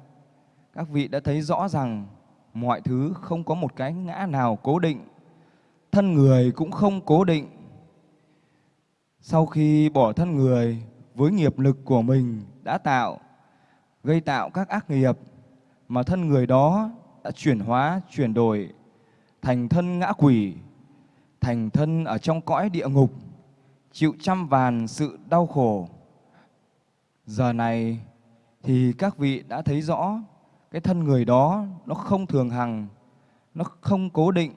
các vị đã thấy rõ rằng mọi thứ không có một cái ngã nào cố định, thân người cũng không cố định. Sau khi bỏ thân người với nghiệp lực của mình đã tạo, gây tạo các ác nghiệp mà thân người đó đã chuyển hóa, chuyển đổi thành thân ngã quỷ, thành thân ở trong cõi địa ngục, chịu trăm vàn sự đau khổ. Giờ này thì các vị đã thấy rõ cái thân người đó nó không thường hằng, nó không cố định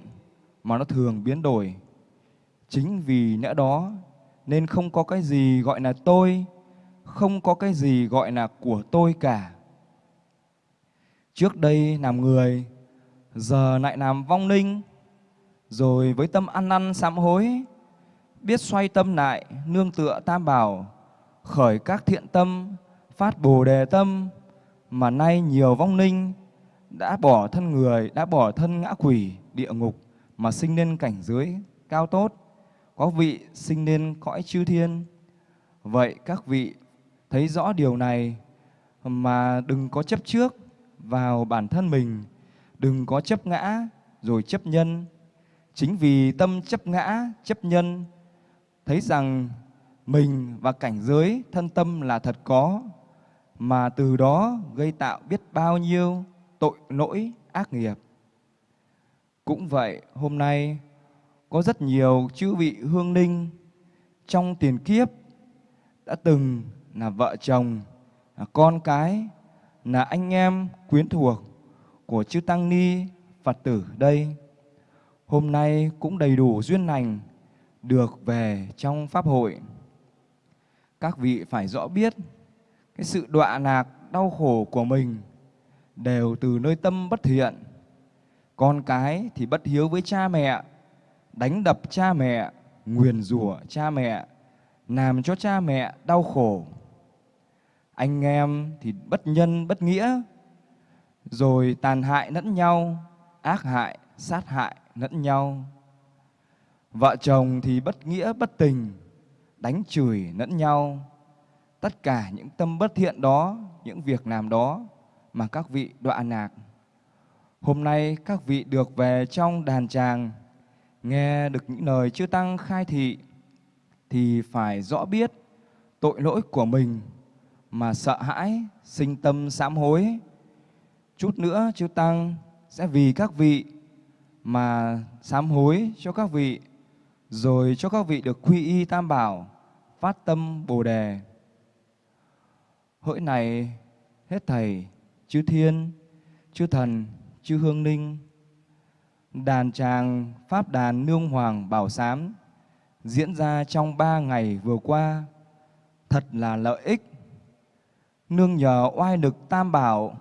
mà nó thường biến đổi. Chính vì lẽ đó nên không có cái gì gọi là tôi, không có cái gì gọi là của tôi cả. Trước đây làm người, giờ lại làm vong linh, rồi với tâm ăn năn sám hối, biết xoay tâm lại, nương tựa tam bảo, khởi các thiện tâm, phát bồ đề tâm, mà nay nhiều vong linh đã bỏ thân người, đã bỏ thân ngã quỷ, địa ngục, mà sinh lên cảnh giới cao tốt, có vị sinh nên cõi chư thiên. Vậy các vị thấy rõ điều này mà đừng có chấp trước vào bản thân mình, đừng có chấp ngã rồi chấp nhân. Chính vì tâm chấp ngã, chấp nhân, thấy rằng mình và cảnh giới thân tâm là thật có, mà từ đó gây tạo biết bao nhiêu tội lỗi ác nghiệp. Cũng vậy, hôm nay có rất nhiều chư vị hương linh trong tiền kiếp đã từng là vợ chồng, là con cái, là anh em quyến thuộc của chư Tăng Ni Phật tử đây. Hôm nay cũng đầy đủ duyên lành được về trong Pháp hội. Các vị phải rõ biết cái sự đọa lạc đau khổ của mình đều từ nơi tâm bất thiện. Con cái thì bất hiếu với cha mẹ, đánh đập cha mẹ, nguyền rủa cha mẹ, làm cho cha mẹ đau khổ. Anh em thì bất nhân bất nghĩa, rồi tàn hại lẫn nhau, ác hại, sát hại lẫn nhau. Vợ chồng thì bất nghĩa bất tình, đánh chửi lẫn nhau. Tất cả những tâm bất thiện đó, những việc làm đó mà các vị đọa lạc. Hôm nay các vị được về trong đàn tràng, nghe được những lời chư Tăng khai thị, thì phải rõ biết tội lỗi của mình mà sợ hãi, sinh tâm sám hối. Chút nữa chư Tăng sẽ vì các vị mà sám hối cho các vị, rồi cho các vị được quy y tam bảo, phát tâm bồ đề. Hỡi này, hết thầy, chư thiên, chư thần, chư hương linh, đàn tràng Pháp đàn Nương Hoàng Bảo Sám diễn ra trong ba ngày vừa qua thật là lợi ích. Nương nhờ oai lực tam bảo,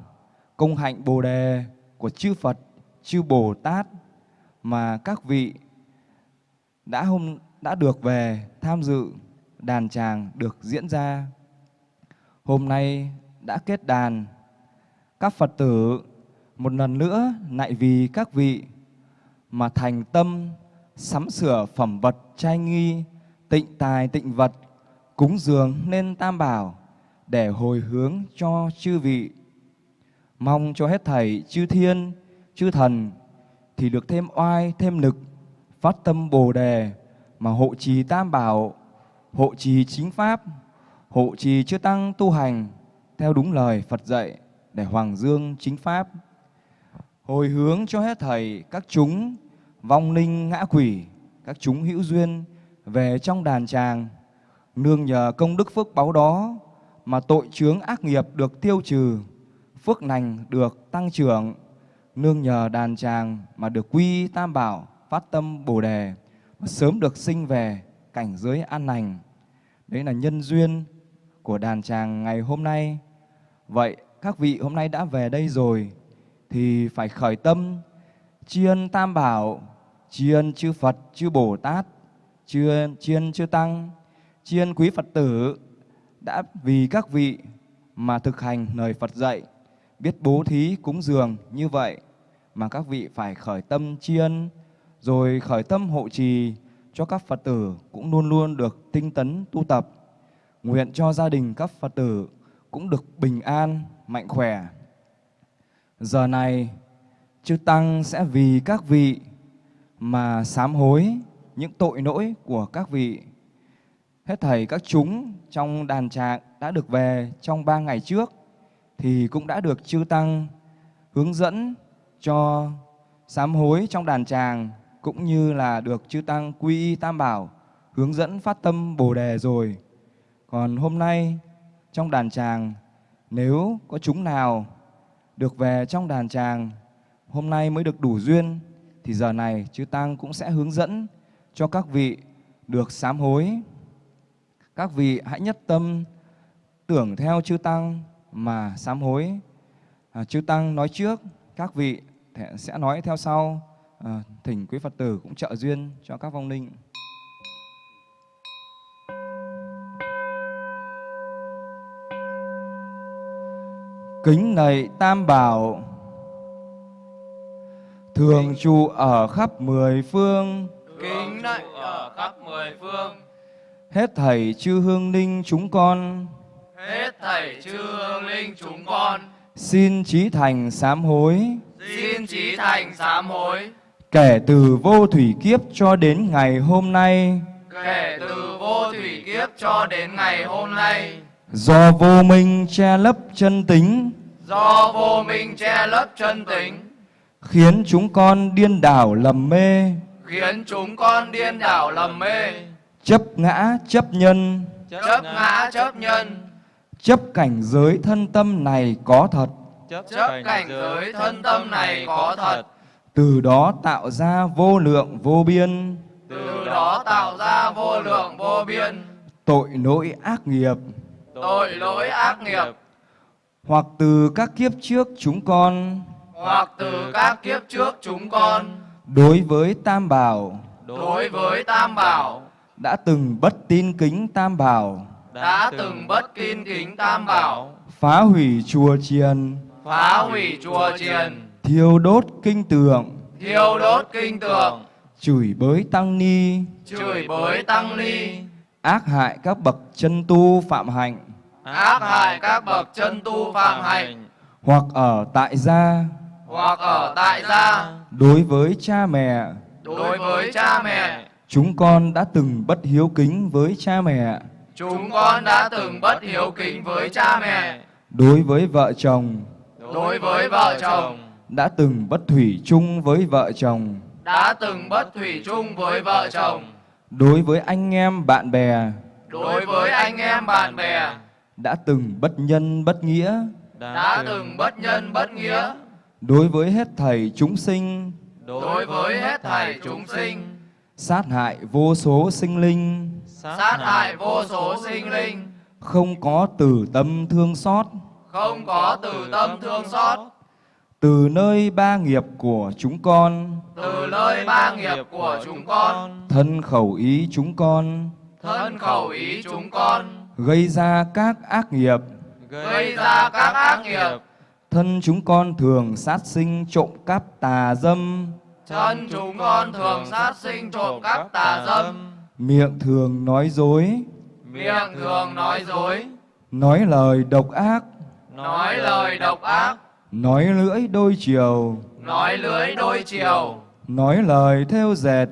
công hạnh bồ đề của chư Phật, chư Bồ Tát mà các vị đã hôm đã được về tham dự đàn tràng được diễn ra. Hôm nay đã kết đàn, các Phật tử một lần nữa lại vì các vị mà thành tâm sắm sửa phẩm vật trai nghi, tịnh tài tịnh vật, cúng dường nên tam bảo để hồi hướng cho chư vị. Mong cho hết thảy chư thiên, chư thần thì được thêm oai, thêm lực, phát tâm Bồ đề mà hộ trì tam bảo, hộ trì chính pháp, hộ trì chư tăng tu hành theo đúng lời Phật dạy để hoàng dương chính pháp. Hồi hướng cho hết thầy các chúng vong linh ngã quỷ, các chúng hữu duyên về trong đàn tràng, nương nhờ công đức phước báu đó mà tội chướng ác nghiệp được tiêu trừ, phước lành được tăng trưởng, nương nhờ đàn tràng mà được quy tam bảo, phát tâm bồ đề, mà sớm được sinh về cảnh giới an lành. Đấy là nhân duyên của đàn tràng ngày hôm nay. Vậy các vị hôm nay đã về đây rồi thì phải khởi tâm tri ân tam bảo tri ân chư Phật, chư Bồ Tát, tri ân, tri ân chư Tăng, tri ân quý Phật tử đã vì các vị mà thực hành lời Phật dạy, biết bố thí cúng dường như vậy mà các vị phải khởi tâm tri ân, rồi khởi tâm hộ trì cho các Phật tử cũng luôn luôn được tinh tấn tu tập. Nguyện cho gia đình các Phật tử cũng được bình an, mạnh khỏe. Giờ này, chư Tăng sẽ vì các vị mà sám hối những tội lỗi của các vị. Hết thầy các chúng trong đàn tràng đã được về trong ba ngày trước thì cũng đã được chư Tăng hướng dẫn cho sám hối trong đàn tràng cũng như là được chư Tăng quy y tam bảo hướng dẫn phát tâm Bồ Đề rồi. Còn hôm nay trong đàn tràng, nếu có chúng nào được về trong đàn tràng, hôm nay mới được đủ duyên thì giờ này chư Tăng cũng sẽ hướng dẫn cho các vị được sám hối. Các vị hãy nhất tâm tưởng theo chư Tăng mà sám hối. À, chư Tăng nói trước, các vị sẽ nói theo sau. À, thỉnh quý Phật tử cũng trợ duyên cho các vong linh. Kính lạy Tam Bảo Thường trụ ở khắp mười phương. Kính lạy ở khắp mười phương. Hết thảy chư hương linh chúng con. Hết thảy chư hương linh chúng con. Xin trí thành sám hối. Xin trí thành sám hối. Kể từ vô thủy kiếp cho đến ngày hôm nay. Kể từ vô thủy kiếp cho đến ngày hôm nay. Do vô minh che lấp chân tính. Do vô minh che lấp chân tính Khiến chúng con điên đảo lầm mê. Khiến chúng con điên đảo lầm mê. Chấp ngã chấp nhân. Chấp ngã chấp nhân. Chấp cảnh giới thân tâm này có thật. Chấp cảnh giới thân tâm này có thật. Từ đó tạo ra vô lượng vô biên. Từ đó tạo ra vô lượng vô biên. Tội lỗi ác nghiệp. Tội lỗi ác nghiệp. Hoặc từ các kiếp trước chúng con Hoặc từ các kiếp trước chúng con. Đối với Tam Bảo. Đối với Tam Bảo. Đã từng bất tin kính Tam Bảo. Đã từng bất kín kính Tam Bảo. Phá hủy chùa chiền. Phá hủy chùa chiền. Thiêu đốt kinh tượng. Thiêu đốt kinh tượng. Chửi bới tăng ni. Chửi bới tăng ni. Ác hại các bậc chân tu phạm hạnh. Ác hại các bậc chân tu phạm hạnh. Hoặc ở tại gia Hoặc ở tại gia. Đối với cha mẹ Đối với cha mẹ Chúng con đã từng bất hiếu kính với cha mẹ. Chúng con đã từng bất hiếu kính với cha mẹ. Đối với vợ chồng Đối với vợ chồng Đã từng bất thủy chung với vợ chồng. Đã từng bất thủy chung với vợ chồng. Đối với anh em bạn bè Đối với anh em bạn bè Đã từng bất nhân bất nghĩa. Đã từng bất nhân bất nghĩa Đối với hết thảy chúng sinh. Đối với hết thảy chúng sinh. Sát hại vô số sinh linh. Sát hại vô số sinh linh. Không có từ tâm thương xót. Không có từ tâm thương xót. Từ nơi ba nghiệp của chúng con. Từ nơi ba nghiệp của chúng con. Thân khẩu ý chúng con. Thân khẩu ý chúng con. Gây ra các ác nghiệp. Gây ra các ác nghiệp Thân chúng con thường sát sinh trộm cắp tà dâm. Thân chúng con thường sát sinh trộm cắp tà dâm. Miệng thường nói dối. Miệng thường nói dối. Nói lời độc ác. Nói lời độc ác. Nói lưỡi đôi chiều. Nói lưới đôi chiều. Nói lời theo dệt.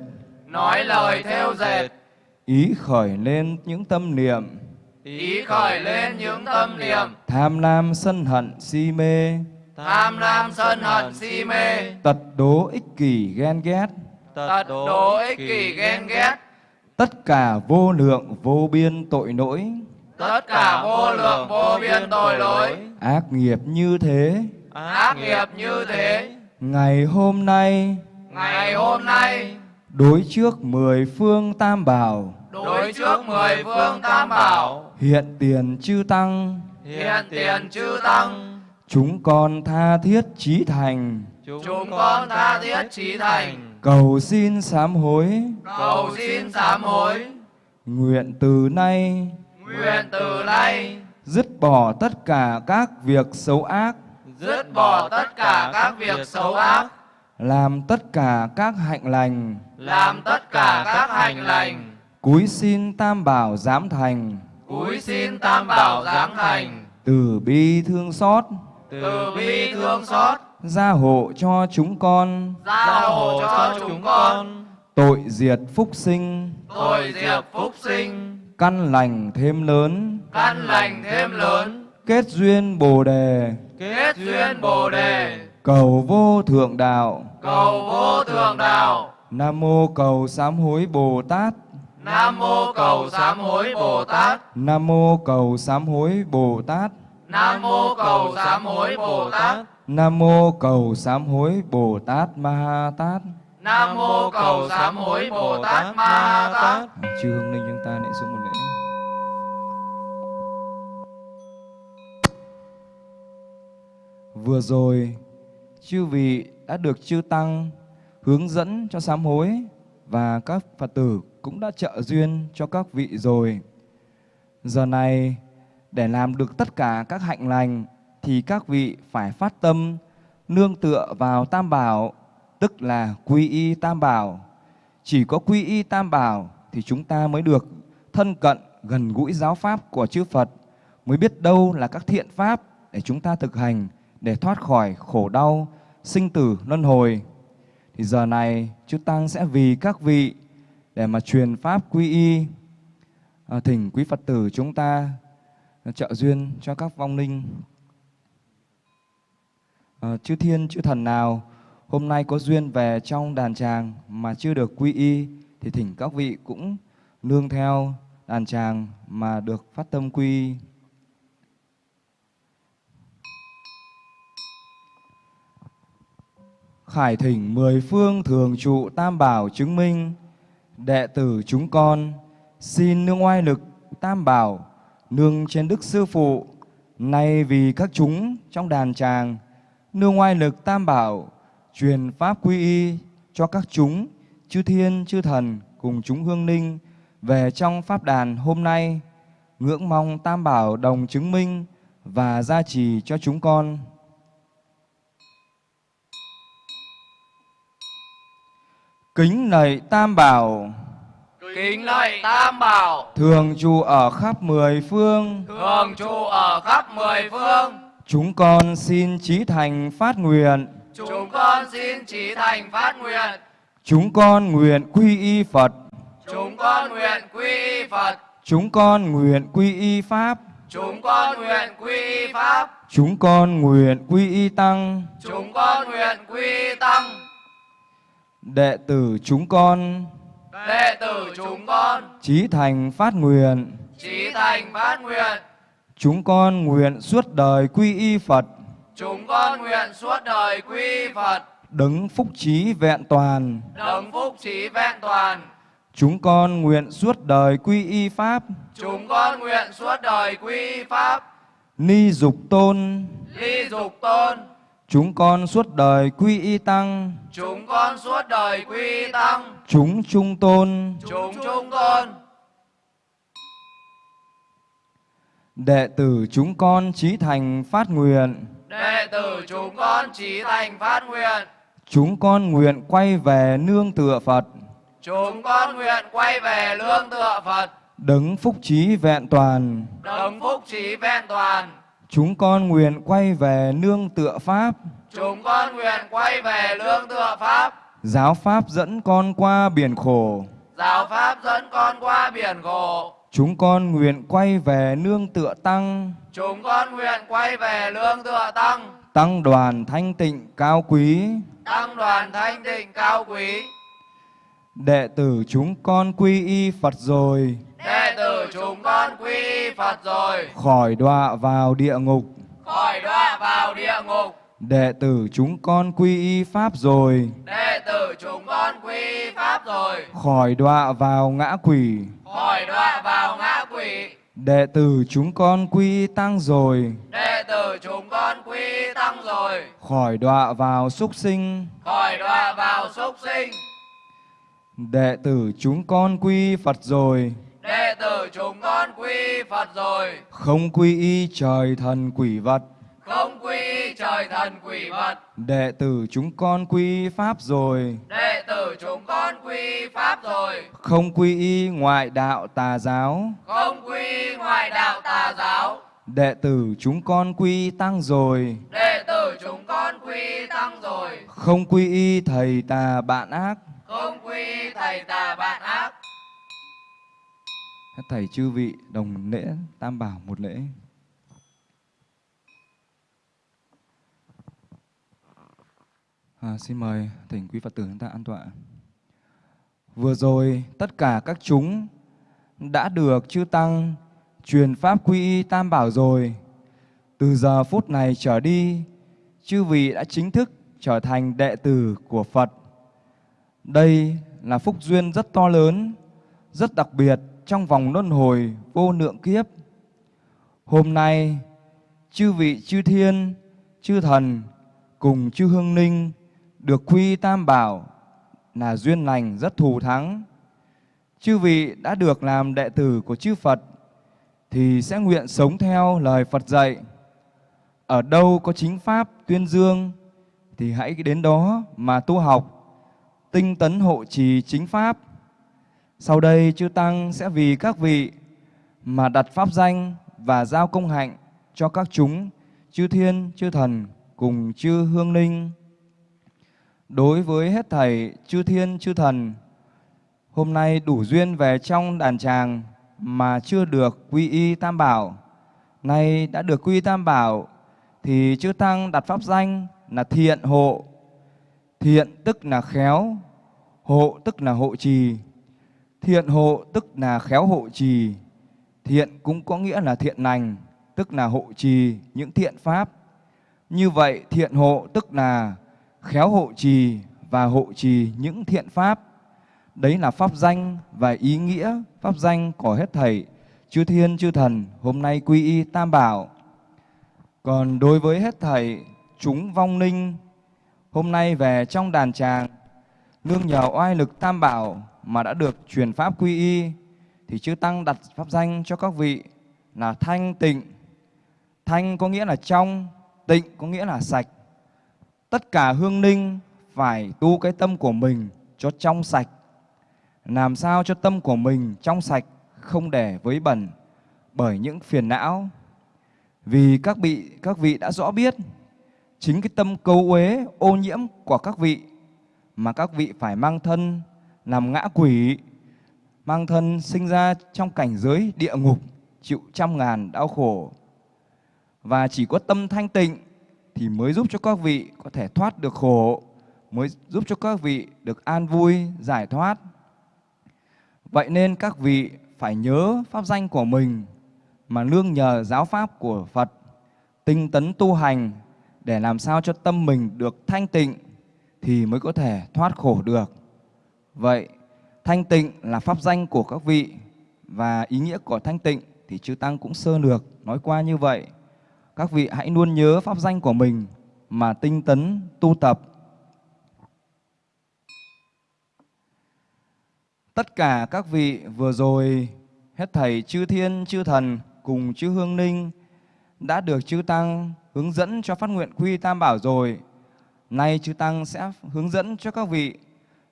Nói lời theo dệt. Ý khởi lên những tâm niệm Ý khởi lên những tâm niệm. Tham lam sân hận si mê. Tham lam sân hận si mê. Tật đố ích kỷ ghen ghét. Tật đố ích kỷ ghen ghét. Tất cả vô lượng vô biên tội lỗi. Tất cả vô lượng vô biên tội lỗi. Ác nghiệp như thế. Ác nghiệp như thế. Ngày hôm nay. Ngày hôm nay. Đối trước mười phương tam bảo Đối trước mười phương tam bảo. Hiện tiền chư tăng. Hiện tiền chư tăng. Chúng con tha thiết trí thành. Chúng con tha thiết trí thành. Cầu xin sám hối. Cầu xin sám hối. Nguyện từ nay. Nguyện từ nay. Dứt bỏ tất cả các việc xấu ác. Dứt bỏ tất cả các việc xấu ác. Làm tất cả các hạnh lành. Làm tất cả các hành lành Cúi xin tam bảo giám thành. Cúi xin tam bảo giáng thành. Từ bi thương xót, từ bi thương xót, gia hộ cho chúng con, gia hộ cho chúng con, tội diệt phúc sinh, tội diệt phúc sinh, căn lành thêm lớn, căn lành thêm lớn, kết duyên bồ đề, kết duyên bồ đề, cầu vô thượng đạo. cầu vô thượng đạo. Nam mô cầu sám hối Bồ Tát. Nam mô cầu sám hối Bồ Tát. Nam mô cầu sám hối Bồ Tát. Nam mô cầu sám hối Bồ Tát. Nam mô cầu sám hối Bồ Tát Ma Ha Tát. Nam mô cầu sám hối Bồ Tát Ma Ha Tát. Chư hương linh chúng ta lễ xuống một lễ. Vừa rồi, chư vị đã được chư tăng hướng dẫn cho sám hối và các Phật tử cũng đã trợ duyên cho các vị rồi. Giờ này, để làm được tất cả các hạnh lành thì các vị phải phát tâm nương tựa vào Tam Bảo, tức là quy y Tam Bảo. Chỉ có quy y Tam Bảo thì chúng ta mới được thân cận gần gũi giáo pháp của chư Phật, mới biết đâu là các thiện pháp để chúng ta thực hành để thoát khỏi khổ đau, sinh tử luân hồi. Thì giờ này chư Tăng sẽ vì các vị để mà truyền pháp quy y à, thỉnh quý Phật tử chúng ta trợ duyên cho các vong linh. À, chư thiên, chư thần nào hôm nay có duyên về trong đàn tràng mà chưa được quy y thì thỉnh các vị cũng nương theo đàn tràng mà được phát tâm quy y. Khải thỉnh mười phương thường trụ tam bảo chứng minh đệ tử chúng con, xin nương oai lực, tam bảo, nương trên đức sư phụ. Nay vì các chúng trong đàn tràng nương oai lực tam bảo, truyền pháp quy y cho các chúng, chư thiên, chư thần cùng chúng hương ninh về trong pháp đàn hôm nay. Ngưỡng mong tam bảo đồng chứng minh và gia trì cho chúng con. Kính lạy tam bảo Kính lạy Tam Bảo, thường trụ ở khắp mười phương thường trụ ở khắp mười phương. chúng con xin chí thành phát nguyện Chúng con xin trí thành phát nguyện. chúng con nguyện quy y phật Chúng con nguyện quy y Phật. chúng con nguyện quy y pháp Chúng con nguyện quy y Pháp. chúng con nguyện quy y tăng Chúng con nguyện quy y Tăng. Đệ tử chúng con Đệ tử chúng con chí thành phát nguyện trí thành phát nguyện. chúng con nguyện suốt đời quy y phật Chúng con nguyện suốt đời quy y Phật. đấng phúc trí vẹn toàn Đấng phúc trí vẹn toàn. chúng con nguyện suốt đời quy y pháp Chúng con nguyện suốt đời quy y Pháp. ni dục tôn Ly dục tôn. Chúng con suốt đời quy y tăng Chúng con suốt đời quy y Tăng. chúng trung tôn Chúng trung tôn. đệ tử chúng con chí thành phát nguyện Đệ tử chúng con trí thành phát nguyện. chúng con nguyện quay về nương tựa phật Chúng con nguyện quay về lương tựa Phật. đấng phúc trí vẹn toàn Đấng phúc trí vẹn toàn. Chúng con nguyện quay về nương tựa pháp Chúng con nguyện quay về lương tựa Pháp. giáo pháp dẫn con qua biển khổ Giáo Pháp dẫn con qua biển khổ. chúng con nguyện quay về nương tựa tăng Chúng con nguyện quay về lương tựa Tăng. tăng đoàn thanh tịnh cao quý Tăng đoàn thanh tịnh cao quý. đệ tử chúng con quy y phật rồi Đệ tử chúng con quy Phật rồi. khỏi đọa vào địa ngục Khỏi đọa vào địa ngục. đệ tử chúng con quy y pháp rồi Đệ tử chúng con quy Pháp rồi. khỏi đọa vào ngã quỷ Khỏi đọa vào ngã quỷ. đệ tử chúng con quy tăng rồi Đệ tử chúng con quy Tăng rồi. khỏi đọa vào súc sinh Khỏi đọa vào súc sinh. đệ tử chúng con quy phật rồi Đệ tử chúng con quy Phật rồi. không quy y trời thần quỷ vật Không quy y trời thần quỷ vật. đệ tử chúng con quy pháp rồi Đệ tử chúng con quy Pháp rồi. không quy y ngoại đạo tà giáo Không quy y ngoại đạo tà giáo. Đệ tử chúng con quy tăng rồi, Đệ tử chúng con quy tăng rồi, không quy y thầy tà bạn ác. không quy y thầy tà bạn ác. Hết thầy chư vị đồng lễ tam bảo một lễ. À, xin mời thỉnh quý Phật tử chúng ta an tọa. Vừa rồi tất cả các chúng đã được chư tăng truyền pháp quy y tam bảo rồi. Từ giờ phút này trở đi, chư vị đã chính thức trở thành đệ tử của Phật. Đây là phúc duyên rất to lớn, rất đặc biệt trong vòng luân hồi vô lượng kiếp. Hôm nay, chư vị chư thiên, chư thần cùng chư hương ninh được quy tam bảo là duyên lành rất thù thắng. Chư vị đã được làm đệ tử của chư Phật thì sẽ nguyện sống theo lời Phật dạy. Ở đâu có chính pháp tuyên dương thì hãy đến đó mà tu học, tinh tấn hộ trì chính pháp. Sau đây chư Tăng sẽ vì các vị mà đặt pháp danh và giao công hạnh cho các chúng, chư thiên, chư thần cùng chư hương linh. Đối với hết thầy chư thiên, chư thần, hôm nay đủ duyên về trong đàn tràng mà chưa được quy y tam bảo, nay đã được quy y tam bảo thì chư tăng đặt pháp danh là thiện hộ. Thiện tức là khéo, hộ tức là hộ trì. Thiện hộ tức là khéo hộ trì. Thiện cũng có nghĩa là thiện lành, tức là hộ trì những thiện pháp. Như vậy thiện hộ tức là khéo hộ trì và hộ trì những thiện pháp. Đấy là pháp danh và ý nghĩa pháp danh của hết thầy chư thiên chư thần hôm nay quy y tam bảo. Còn đối với hết thầy chúng vong linh hôm nay về trong đàn tràng nương nhờ oai lực tam bảo mà đã được truyền pháp quy y thì chư tăng đặt pháp danh cho các vị là thanh tịnh. Thanh có nghĩa là trong, tịnh có nghĩa là sạch. Tất cả hương linh phải tu cái tâm của mình cho trong sạch. Làm sao cho tâm của mình trong sạch không để với bẩn bởi những phiền não. Vì các vị các vị đã rõ biết chính cái tâm cấu uế ô nhiễm của các vị mà các vị phải mang thân làm ngã quỷ, mang thân sinh ra trong cảnh giới địa ngục, chịu trăm ngàn đau khổ. Và chỉ có tâm thanh tịnh thì mới giúp cho các vị có thể thoát được khổ, mới giúp cho các vị được an vui, giải thoát. Vậy nên các vị phải nhớ pháp danh của mình mà nương nhờ giáo pháp của Phật, tinh tấn tu hành để làm sao cho tâm mình được thanh tịnh thì mới có thể thoát khổ được. Vậy, thanh tịnh là pháp danh của các vị và ý nghĩa của thanh tịnh thì chư Tăng cũng sơ lược nói qua như vậy. Các vị hãy luôn nhớ pháp danh của mình mà tinh tấn tu tập. Tất cả các vị vừa rồi hết thầy chư thiên chư thần cùng chư hương ninh đã được chư tăng hướng dẫn cho phát nguyện quy tam bảo rồi. Nay chư tăng sẽ hướng dẫn cho các vị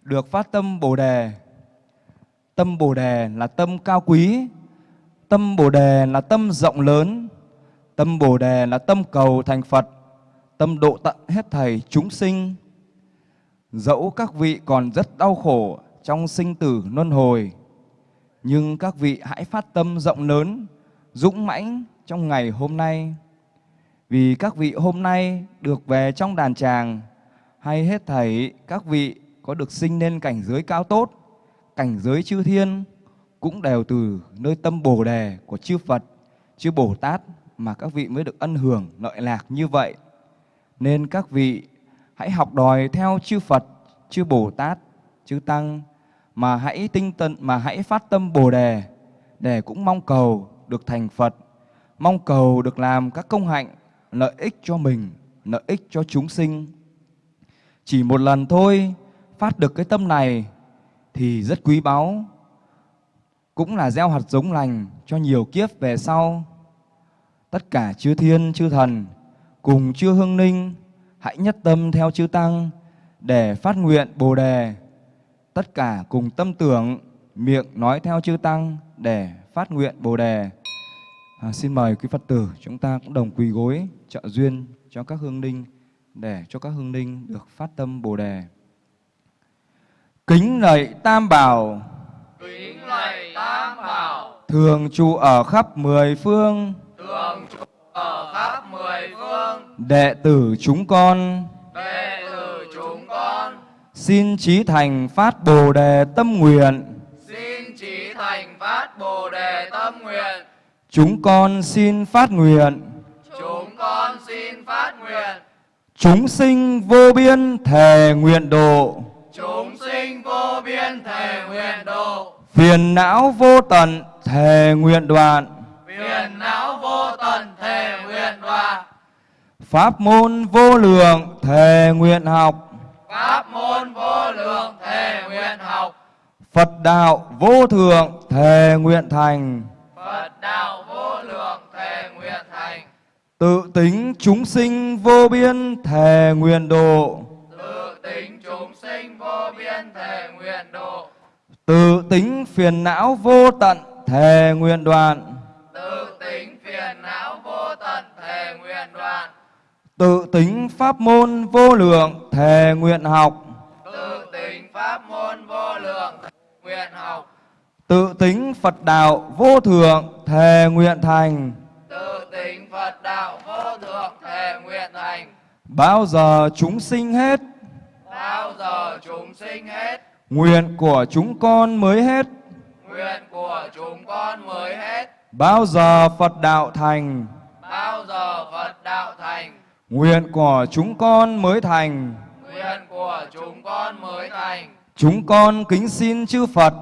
được phát tâm Bồ đề. Tâm Bồ đề là tâm cao quý, tâm Bồ đề là tâm rộng lớn, tâm Bồ đề là tâm cầu thành Phật, tâm độ tận hết thầy chúng sinh. Dẫu các vị còn rất đau khổ trong sinh tử luân hồi, nhưng các vị hãy phát tâm rộng lớn, dũng mãnh trong ngày hôm nay. Vì các vị hôm nay được về trong đàn tràng, hay hết thảy các vị có được sinh lên cảnh giới cao tốt, cảnh giới chư thiên, cũng đều từ nơi tâm Bồ Đề của chư Phật, chư Bồ Tát mà các vị mới được ân hưởng lợi lạc như vậy. Nên các vị hãy học đòi theo chư Phật, chư Bồ Tát, chư Tăng mà hãy tinh tấn mà hãy phát tâm Bồ đề để cũng mong cầu được thành Phật, mong cầu được làm các công hạnh lợi ích cho mình, lợi ích cho chúng sinh. Chỉ một lần thôi phát được cái tâm này thì rất quý báu, cũng là gieo hạt giống lành cho nhiều kiếp về sau. Tất cả chư thiên, chư thần cùng chư hương ninh hãy nhất tâm theo chư tăng để phát nguyện Bồ đề tất cả cùng tâm tưởng, miệng nói theo chư Tăng để phát nguyện Bồ Đề. À, xin mời quý Phật tử chúng ta cũng đồng quỳ gối trợ duyên cho các hương ninh để cho các hương ninh được phát tâm Bồ đề. Kính lạy Tam Bảo, kính lạy tam bảo. Thường trụ ở khắp mười phương, thường trụ ở khắp mười phương. Đệ tử chúng con. Đệ tử chúng con. Xin trí thành phát Bồ đề tâm nguyện. xin trí thành phát bồ đề tâm nguyện. Chúng con xin phát nguyện. Chúng con xin phát nguyện. Chúng sinh vô biên thề nguyện độ, chúng sinh vô biên thể nguyện độ. Phiền não vô tận thề nguyện đoạn. phiền não vô tận thể nguyện đoạn. Pháp môn vô lượng thề nguyện học, pháp môn vô lượng thể nguyện học. Phật đạo vô thượng thề nguyện thành, phật đạo vô lượng thể nguyện thành. Tự tính chúng sinh vô biên thề nguyện độ, tự tính chúng sinh vô biên thể nguyện độ. Tự tính phiền não vô tận thề nguyện đoạn, tự tính phiền não vô tận thể nguyện đoạn. Tự tính pháp môn vô lượng thề nguyện học, tự tính pháp môn vô lượng nguyện học. Tự tính Phật đạo vô thượng thề nguyện thành. tự tính phật đạo vô thượng thể nguyện thành. Bao giờ chúng sinh hết, bao giờ chúng sinh hết? Nguyện của chúng con mới hết. nguyện của chúng con mới hết. Bao giờ Phật đạo thành, bao giờ phật đạo thành? Nguyện của chúng con mới thành. nguyện của chúng con mới thành. Chúng con kính xin chư Phật,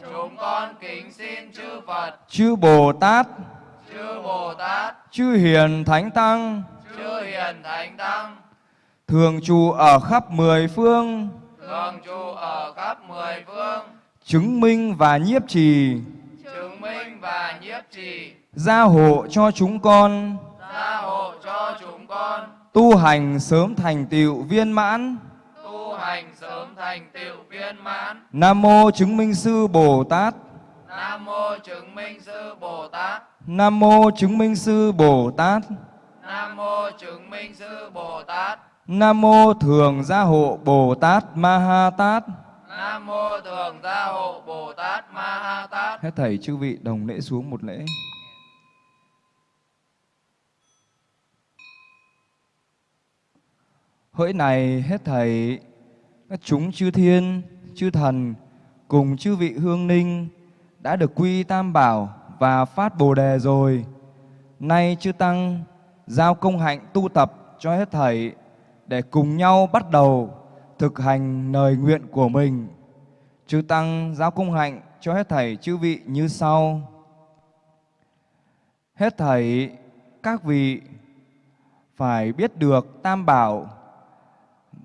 chúng con kính xin chư phật. Chư Bồ Tát, chư bồ tát. Chư Hiền Thánh Tăng, chư hiền thánh tăng thường trụ ở khắp mười phương, thường trụ ở khắp mười phương. Chứng minh và nhiếp trì, chứng minh và nhiếp trì. Gia hộ cho chúng con, gia hộ cho chúng con. Tu hành sớm thành tựu viên mãn. tu hành sớm thành tựu viên mãn. Nam mô chứng minh sư Bồ Tát. nam mô chứng minh sư bồ tát. Nam mô chứng minh sư Bồ Tát. nam mô chứng minh sư bồ tát Nam mô thường gia hộ Bồ Tát Ma Ha Tát. nam mô thường gia hộ bồ tát ma ha tát Hết thầy chư vị đồng lễ xuống một lễ. Hỡi này hết thầy các chúng chư thiên, chư thần cùng chư vị hương ninh đã được quy tam bảo và phát bồ đề rồi. Nay chư tăng giao công hạnh tu tập cho hết thầy để cùng nhau bắt đầu thực hành lời nguyện của mình. Chư tăng giao cung hạnh cho hết thầy chư vị như sau. Hết thầy các vị phải biết được tam bảo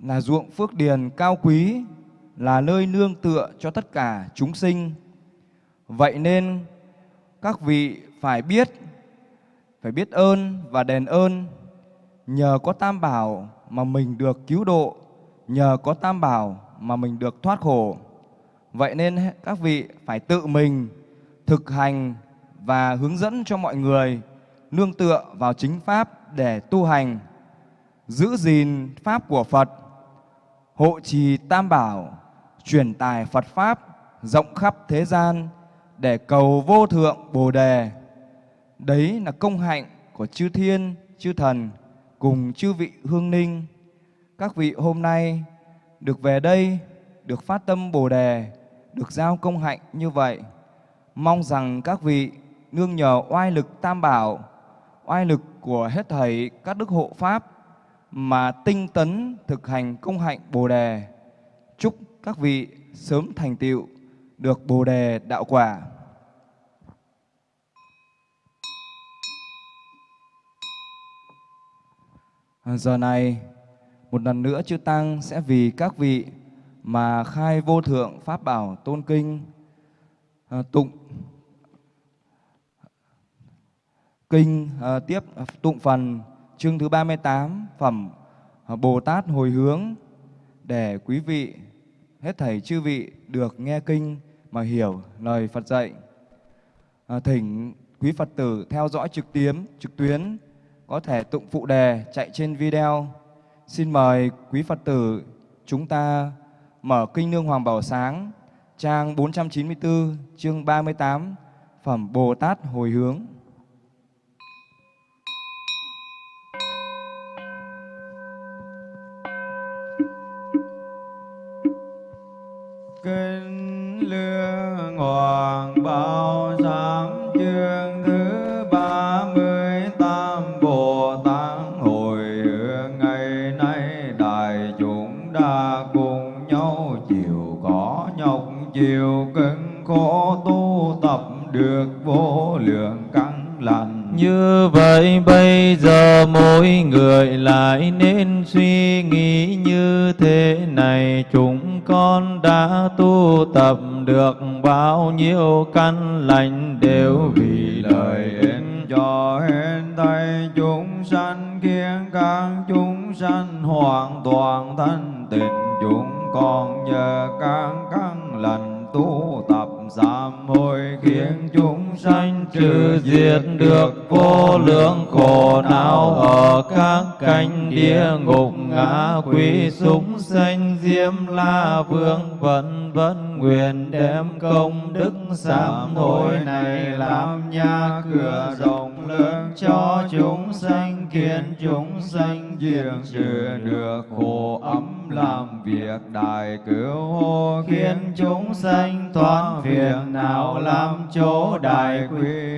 là ruộng phước điền cao quý, là nơi nương tựa cho tất cả chúng sinh. Vậy nên các vị phải biết, phải biết ơn và đền ơn. Nhờ có tam bảo mà mình được cứu độ, nhờ có tam bảo mà mình được thoát khổ. Vậy nên các vị phải tự mình thực hành và hướng dẫn cho mọi người nương tựa vào chính pháp để tu hành, giữ gìn pháp của Phật, hộ trì tam bảo, truyền tài Phật pháp rộng khắp thế gian để cầu vô thượng Bồ đề. Đấy là công hạnh của chư thiên, chư thần cùng chư vị hương ninh. Các vị hôm nay được về đây, được phát tâm Bồ đề, được giao công hạnh như vậy. Mong rằng các vị nương nhờ oai lực tam bảo, oai lực của hết thầy các đức hộ pháp mà tinh tấn thực hành công hạnh Bồ đề. Chúc các vị sớm thành tựu được Bồ đề đạo quả. Ờ, giờ này, một lần nữa chư Tăng sẽ vì các vị mà khai vô thượng Pháp bảo tôn kinh à, tụng kinh à, tiếp tụng phần chương thứ 38 phẩm Bồ Tát hồi hướng để quý vị hết thảy chư vị được nghe kinh mà hiểu lời Phật dạy. À, thỉnh quý Phật tử theo dõi trực tuyến, trực tuyến có thể tụng phụ đề chạy trên video. Xin mời quý Phật tử chúng ta mở Kinh Nương Hoàng Bảo Sáng, trang 494, chương 38, phẩm Bồ Tát Hồi Hướng. Vô lượng căn lành Như vậy bây giờ mỗi người lại nên suy nghĩ như thế này. Chúng con đã tu tập được bao nhiêu căn lành đều vì lời ích cho hết thảy chúng sanh khiến các chúng sanh hoàn toàn thanh tịnh chúng con nhờ các căn lành tu tập giảm hồi khiến chúng sanh trừ diệt được vô lượng khổ não. Ở các cánh địa ngục ngã quỷ súng sanh, diêm la vương vân vân nguyện đem công đức sám hối này làm nhà cửa rộng lớn cho chúng sanh, khiến chúng sanh diệt trừ được khổ ấm, làm việc đại cứu hộ khiến chúng sanh thoát phiền não làm chỗ đại quý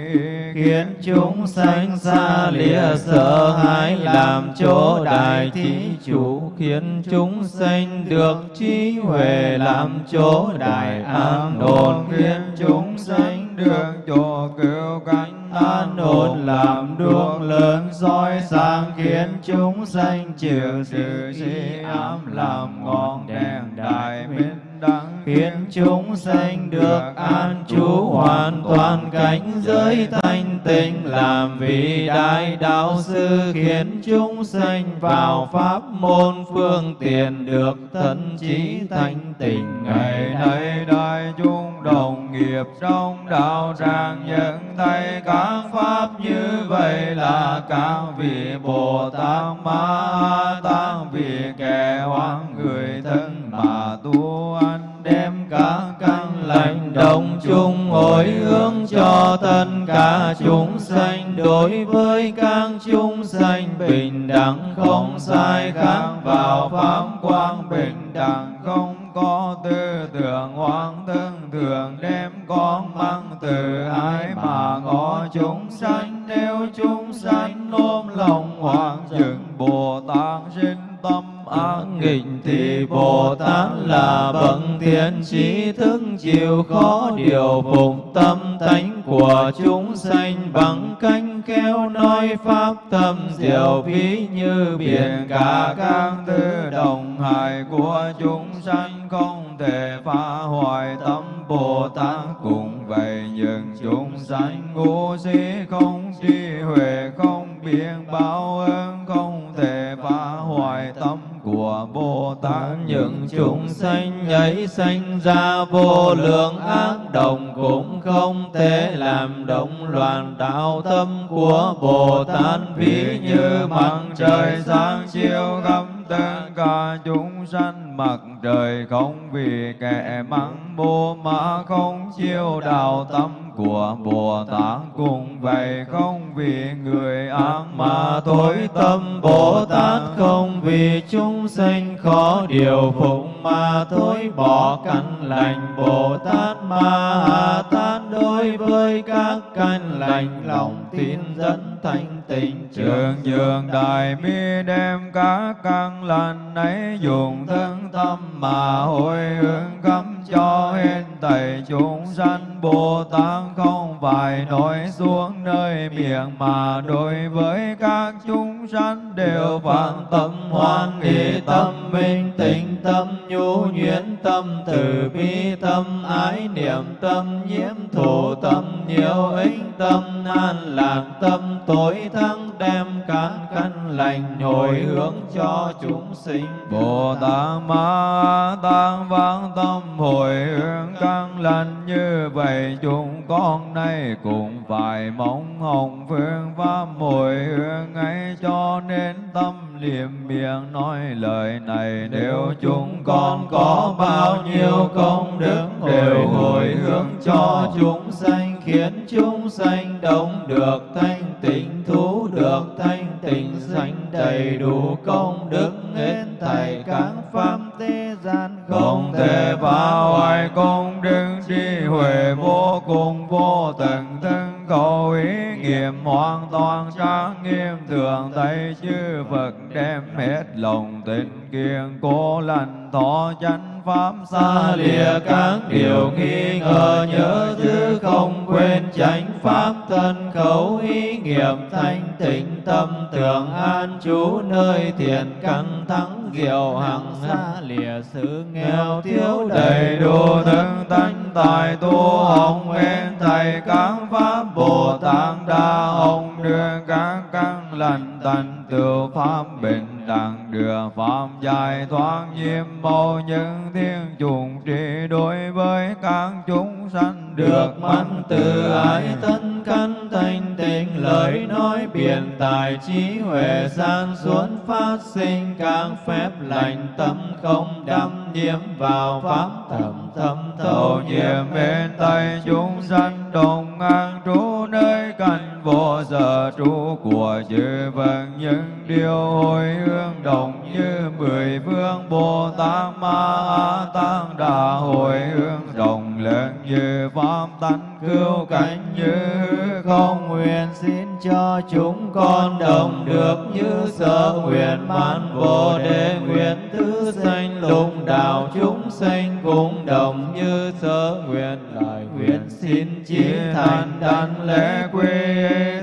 khiến chúng sanh xa lìa, sợ hãi làm chỗ đại thí chủ, khiến chúng sanh được trí huệ làm chỗ đại an ổn khiến chúng sanh được chỗ cứu cánh an ổn làm đuốc lớn soi sáng, khiến chúng sanh chịu sự chi ám, làm ngọn đèn đại minh đẳng khiến chúng sanh được an trú hoàn toàn cảnh giới thanh tịnh. Làm vị đại đạo sư khiến chúng sanh vào pháp môn phương tiện được thân trí thanh tịnh. Ngày nay đại chúng đồng nghiệp trong đạo tràng nhận thấy các pháp như vậy là các vị bồ tát ma chúng sanh đối với các chúng sanh bình đẳng không sai khác vào pháp quang bình đẳng không có tư tưởng hoang tương thường đem con mang từ ái mà ngõ chúng sanh. Nếu chúng sanh ôm lòng hoàng dựng bồ tát sinh tâm ác nghịch thì Bồ Tát là bậc thiện trí thức chịu khó điều phục ấy sanh ra vô lượng ác đồng cũng không thể làm động loạn đạo tâm của Bồ Tát ví như mặt trời sáng chiếu khắp tất cả chúng sanh, mặt trời không vì kẻ mắng mô mà không chiêu đạo tâm của Bồ Tát cùng vậy, không vì người ác mà tối tâm Bồ Tát không vì chúng sanh khó điều phục mà thối bỏ căn lành Bồ Tát Ma Tát đối với các căn lành, lòng tin dẫn thanh tịnh. Trường dường đại bi đem các căn lành ấy dùng thân tâm mà hồi hướng khắp cho hết thảy chúng sanh Bồ Tát không phải nói xuống nơi miệng mà đối với các chúng sanh đều phản tâm hoan hỷ tâm minh tịnh, tâm nhu nhuyễn, tâm từ bi, tâm ái niệm, tâm nhiễm thủ tâm nhiều ích, tâm an lạc, tâm tối thắng đem cán cân lành, hồi hướng cho chúng sinh. Bồ Tát Ma tăng vãng tâm, hồi hướng căn lành như vậy, chúng con nay cũng phải mong hồng phương pháp hồi hướng ấy cho nên tâm liệm miệng nói lời này. Nếu chúng con có bao nhiêu công đức đều hồi hướng cho chúng sanh khiến chúng sanh đông được thanh tịnh, thú được thanh tịnh, sanh đầy đủ công đức hết thảy các pháp thế gian không thể phá hoại công đức trí huệ vô cùng vô tận thân cầu ý nghiệm hoàn toàn trang nghiêm, thường thấy chư Phật đem hết lòng tình kiên, cố lành thọ chánh pháp xa lìa các điều nghi ngờ, nhớ chứ không quên chánh pháp thân khẩu ý nghiệm thanh tịnh tâm tưởng an trú nơi thiện căn thắng diệu hằng xa lìa, sự nghèo thiếu đầy đủ thân tánh tài tu hồng nguyện thầy các pháp bồ tát đa hồng đưa các căn lành tịnh từ pháp bình đẳng đưa pháp giải thoát nhiễm màu những thiên trùng trị đối với các chúng sanh được mắn từ ái thân căn thanh tịnh lời nói biện tài trí huệ san xuống phát sinh các phép lành tâm không đắm nhiễm vào pháp thầm thâm thâu nhiệm bên tay chúng sanh đồng an trú nơi cảnh vô giờ trú của chư Phật những điều hồi hướng đồng như mười phương Bồ Tát Ma tăng Đà hồi hướng đồng lớn như pháp tánh cứu cánh như không nguyện xin cho chúng con đồng được như sở nguyện mãn vô đề nguyện thứ sanh lục đạo chúng sanh cũng đồng như sơ nguyện lại nguyện xin chí thành đảnh lễ quy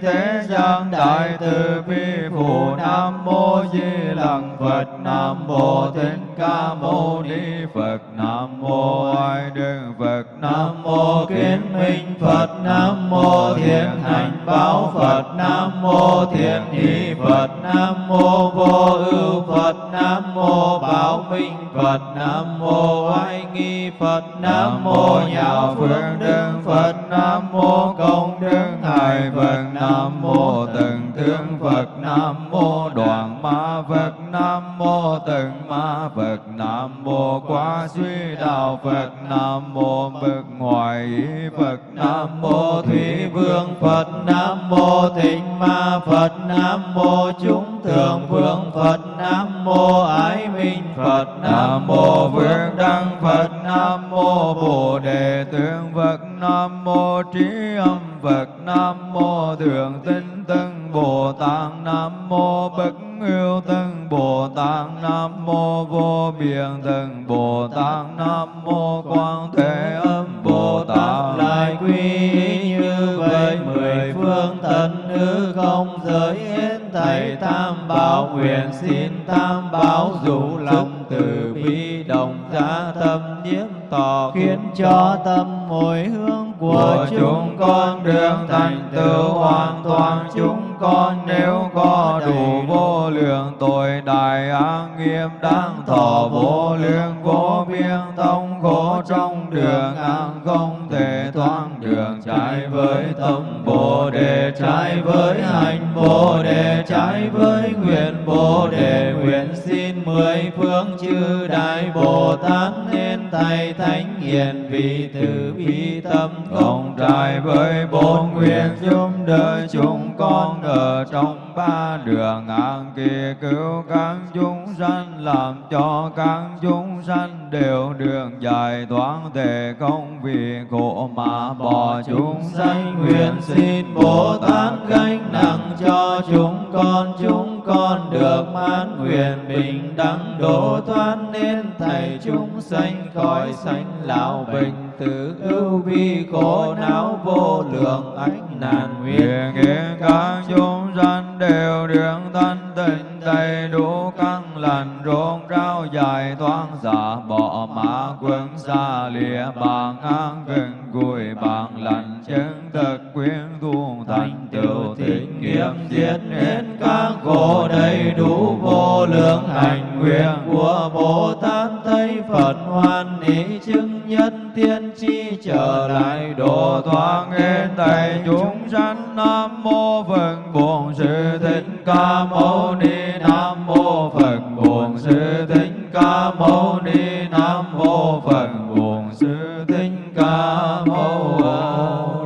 thế gian đại từ bi phụ nam mô di lặc phật, nam mô thích ca mâu ni phật, nam mô ai đức phật, nam mô kiến minh phật, nam mô thiện hành báo phật, nam mô thiện ý phật, nam mô vô ưu phật, nam mô bảo minh phật, nam mô oai nghi phật nam mô nhạo phượng đức phật nam mô công đức thầy phật nam mô từng thương phật nam mô đoàn ma phật nam mô từng ma phật nam mô quá suy đạo phật nam mô bực ngoại ý phật nam mô thủy vương phật nam mô thịnh ma phật nam mô chúng thượng vương phật nam mô ái minh phật nam mô vương đăng phật nam mô bồ đề Tượng phật nam mô trí âm phật nam mô thượng tinh tân bồ tát nam mô bất yêu tân bồ tát nam mô vô biên tân bồ tát nam mô quan thế âm bồ tát. Lại quy như vậy mười phương thần hư không giới hết thầy tam bảo nguyện xin tam bảo dụ lòng từ bi đồng giá tâm nhiễm tỏ khiến cho tâm hồi hướng của chúng con đường thành tựu hoàn toàn. Chúng con nếu có đủ vô lượng tội đại an nghiêm đang thọ vô lượng vô biên thông khổ trong đường an không thể thoát đường, trái với tâm bồ đề, trái với hành bồ đề, trái với nguyện bồ đề. Nguyện xin mười phương chư đại bồ tát nên tay thánh hiền vì từ bi tâm cộng trái với bốn nguyện giúp đỡ chúng con ở trong ba đường an kỳ cứu các chúng sanh làm cho các chúng sanh đều đường giải thoát thể không vì khổ mà bỏ chúng sanh. Nguyện xin Bồ Tát gánh nặng cho chúng con chúng con được mãn nguyện bình đẳng độ thoát nên thầy chúng sanh khỏi sanh lão bệnh tử ưu vi khổ não vô lượng ách nạn. Nguyện nguyện các chúng sanh đều điện thanh tịnh đầy đủ căn lành rôn rau dài thoáng giả bỏ mã quân xa lìa bằng an gần gùi bằng lành chứng thực quyến tu thành tựu tịnh nghiệp diệt hết các khổ đầy đủ vô lượng hành nguyện của Bồ Tát. Thấy Phật hoan hỷ chứng nhân tiên chi trở lại độ thoáng hết thầy chúng sanh, nam mô phật bổn sư thích ca mâu ni nam mô phật bổn sư thích ca mâu ni nam mô phật bổn sư thích ca mâu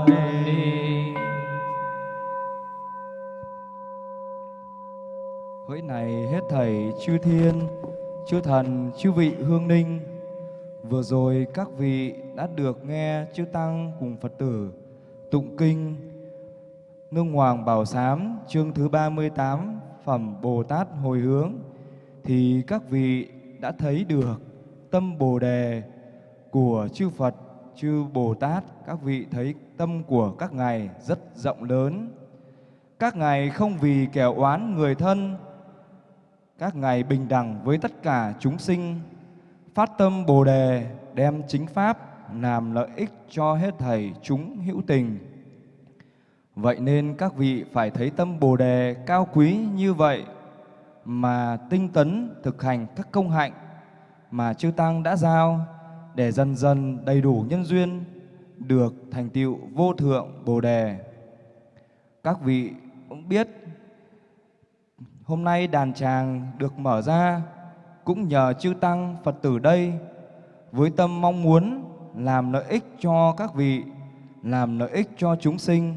ni Hỡi này hết thảy chư thiên, chư thần, chư vị hương ninh, vừa rồi các vị đã được nghe chư tăng cùng Phật tử tụng kinh. Nương Hoàng Bảo Sám chương thứ 38 phẩm Bồ Tát hồi hướng thì các vị đã thấy được tâm Bồ đề của chư Phật, chư Bồ Tát, các vị thấy tâm của các ngài rất rộng lớn. Các ngài không vì kẻ oán người thân các ngài bình đẳng với tất cả chúng sinh, phát tâm Bồ đề đem chính pháp làm lợi ích cho hết thảy chúng hữu tình. Vậy nên các vị phải thấy tâm Bồ đề cao quý như vậy mà tinh tấn thực hành các công hạnh mà chư tăng đã giao để dần dần đầy đủ nhân duyên được thành tựu vô thượng Bồ đề. Các vị cũng biết Hôm nay đàn tràng được mở ra cũng nhờ chư tăng Phật tử đây với tâm mong muốn làm lợi ích cho các vị, làm lợi ích cho chúng sinh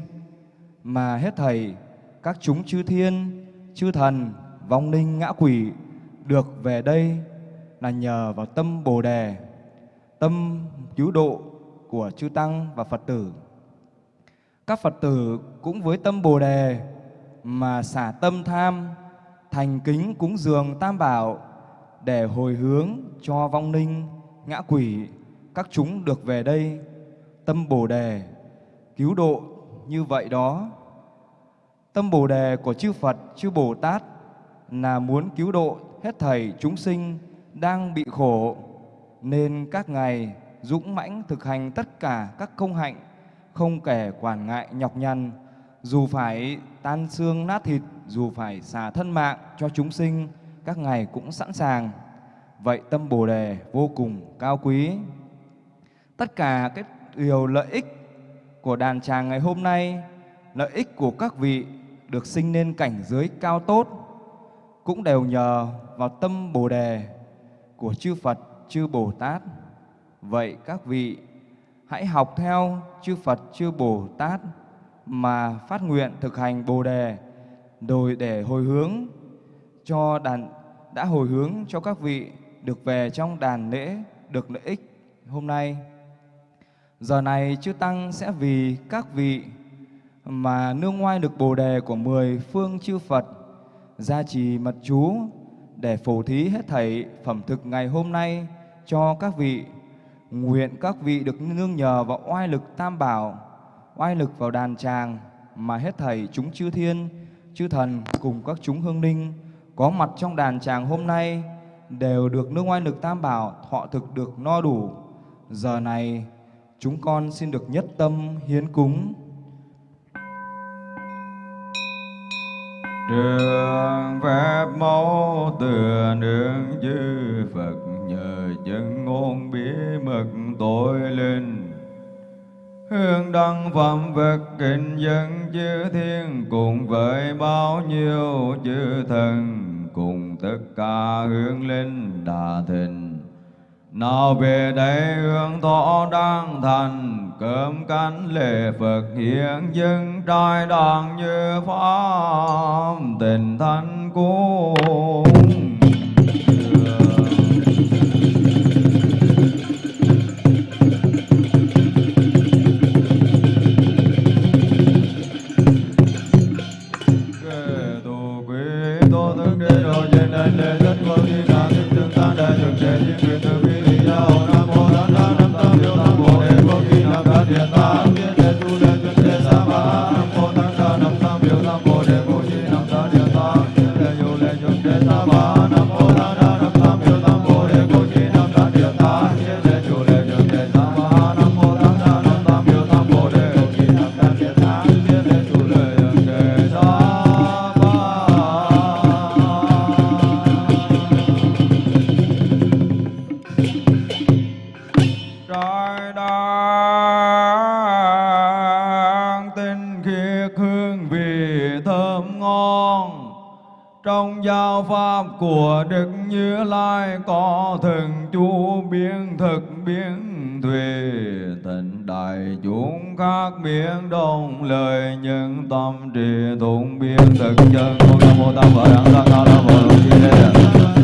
mà hết thầy các chúng chư thiên, chư thần, vong linh ngã quỷ được về đây là nhờ vào tâm Bồ đề, tâm cứu độ của chư tăng và Phật tử. Các Phật tử cũng với tâm Bồ đề mà xả tâm tham thành kính cúng dường tam bảo để hồi hướng cho vong linh, ngã quỷ, các chúng được về đây, tâm Bồ Đề, cứu độ như vậy đó. Tâm Bồ Đề của chư Phật, chư Bồ Tát là muốn cứu độ hết thảy chúng sinh đang bị khổ, nên các ngài dũng mãnh thực hành tất cả các công hạnh, không kể quản ngại nhọc nhằn, dù phải tan xương nát thịt, dù phải xả thân mạng cho chúng sinh, các ngài cũng sẵn sàng. Vậy tâm Bồ đề vô cùng cao quý. Tất cả các điều lợi ích của đàn tràng ngày hôm nay, lợi ích của các vị được sinh nên cảnh giới cao tốt cũng đều nhờ vào tâm Bồ đề của chư Phật, chư Bồ Tát. Vậy các vị hãy học theo chư Phật, chư Bồ Tát mà phát nguyện thực hành Bồ đề rồi để hồi hướng cho đàn đã hồi hướng cho các vị được về trong đàn lễ được lợi ích hôm nay. Giờ này chư tăng sẽ vì các vị mà nương ngoai được Bồ đề của mười phương chư Phật gia trì mật chú để phổ thí hết thảy phẩm thực ngày hôm nay cho các vị nguyện các vị được nương nhờ vào oai lực tam bảo oai lực vào đàn tràng mà hết thảy chúng chư thiên, chư thần cùng các chúng hương linh có mặt trong đàn tràng hôm nay đều được nương oai lực tam bảo thọ thực được no đủ. Giờ này chúng con xin được nhất tâm hiến cúng. Trường Pháp mẫu từ nương chư Phật, nhờ chân ngôn bí mật tội linh Hương đăng phẩm vật kinh dân chư thiên, Cùng với bao nhiêu chư thần, Cùng tất cả hương linh đà thịnh nào về đây hương thọ đang thành, Cơm cánh lễ Phật hiện dân trai đàn như pháp tình thanh cung của Đức Như Lai có thường chú biến thực biến thùy tịnh đại chúng khác biến đồng lời những tâm trì tụng biến thực chân. Con nam mô tam bảo đẳng tăng a la môn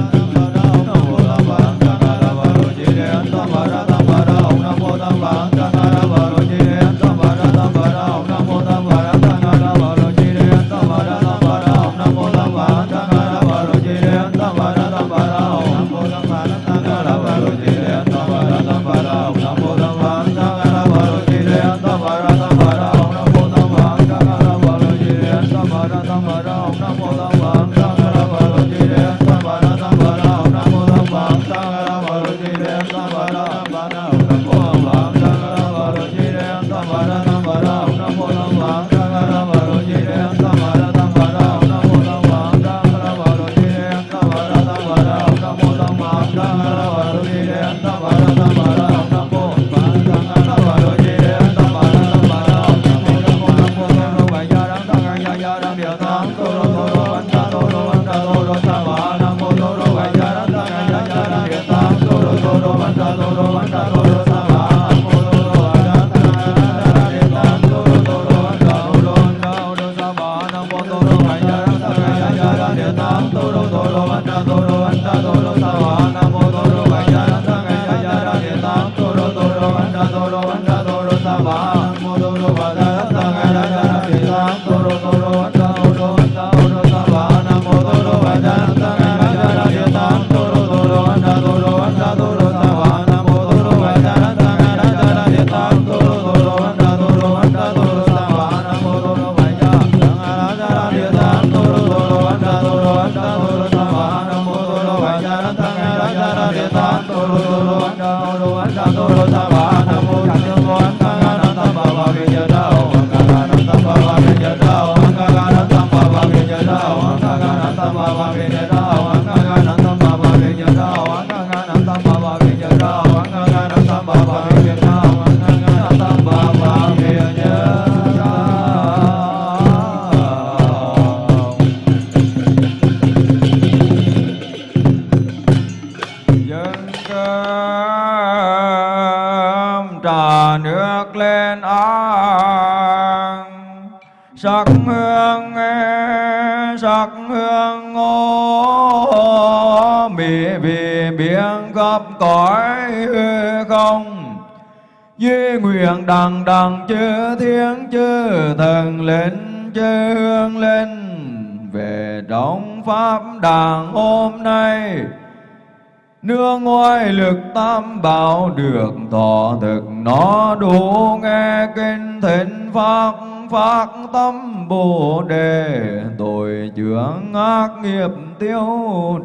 tam bảo được thọ thực nó đủ nghe kinh thịnh pháp phát tâm bồ đề tội chướng ác nghiệp tiêu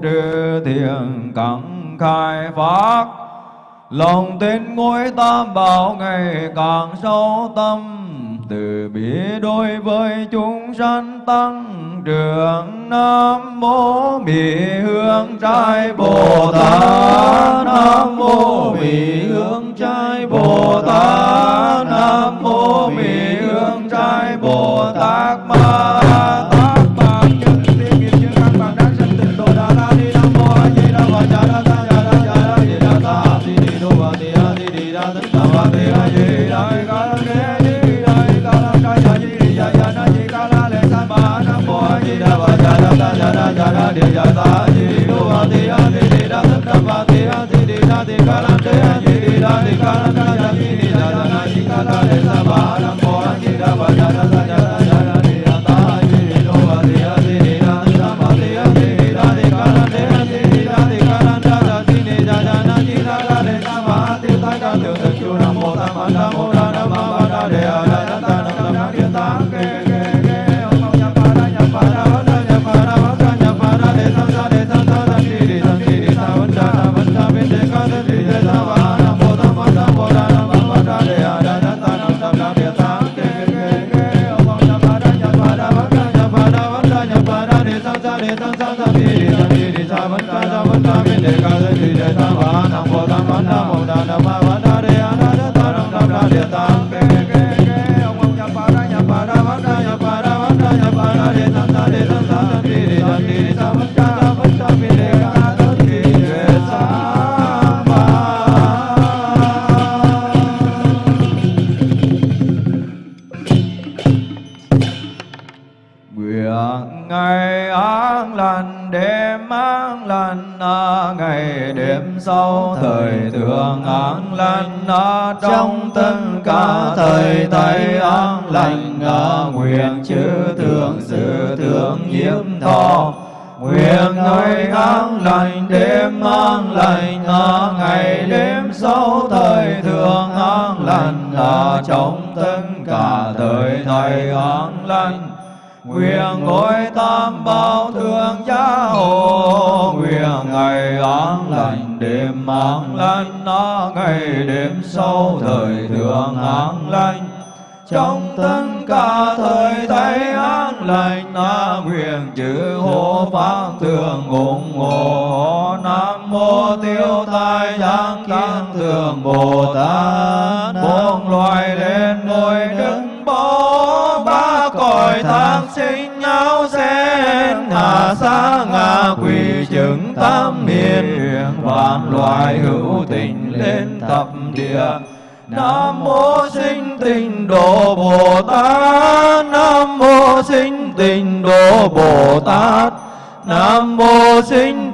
trừ thiền cẳng khai phát lòng tin ngôi tam bảo ngày càng sâu tâm từ bi đối với chúng sanh tăng trưởng nam mô bị hương trai bồ tát. Nam mô bị hương trai bồ tát. Nam mô bị hương trai bồ tát. Ma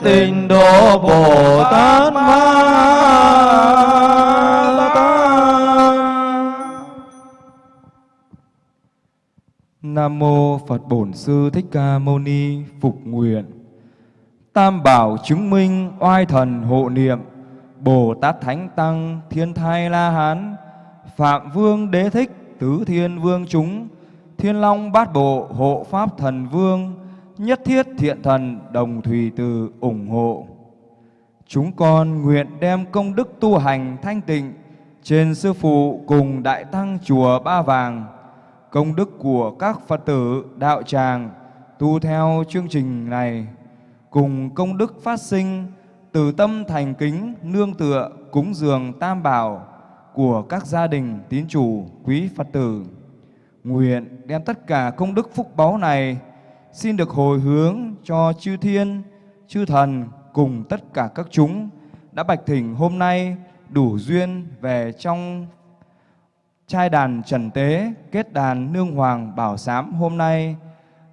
tịnh độ Bồ Tát Ma Nam mô Phật Bổn Sư Thích Ca Mâu Ni Phục Nguyện. Tam bảo chứng minh oai thần hộ niệm, Bồ Tát Thánh Tăng Thiên Thai La Hán, Phạm Vương Đế Thích Tứ Thiên Vương chúng, Thiên Long Bát Bộ Hộ Pháp Thần Vương, Nhất Thiết Thiện Thần Đồng Thùy Từ ủng hộ. Chúng con nguyện đem công đức tu hành thanh tịnh trên Sư Phụ cùng Đại Tăng Chùa Ba Vàng, công đức của các Phật tử đạo tràng tu theo chương trình này, cùng công đức phát sinh từ tâm thành kính nương tựa cúng dường tam bảo của các gia đình tín chủ quý Phật tử. Nguyện đem tất cả công đức phúc báu này xin được hồi hướng cho chư thiên, chư thần cùng tất cả các chúng đã bạch thỉnh hôm nay đủ duyên về trong trai đàn trần tế kết đàn nương hoàng bảo sám hôm nay.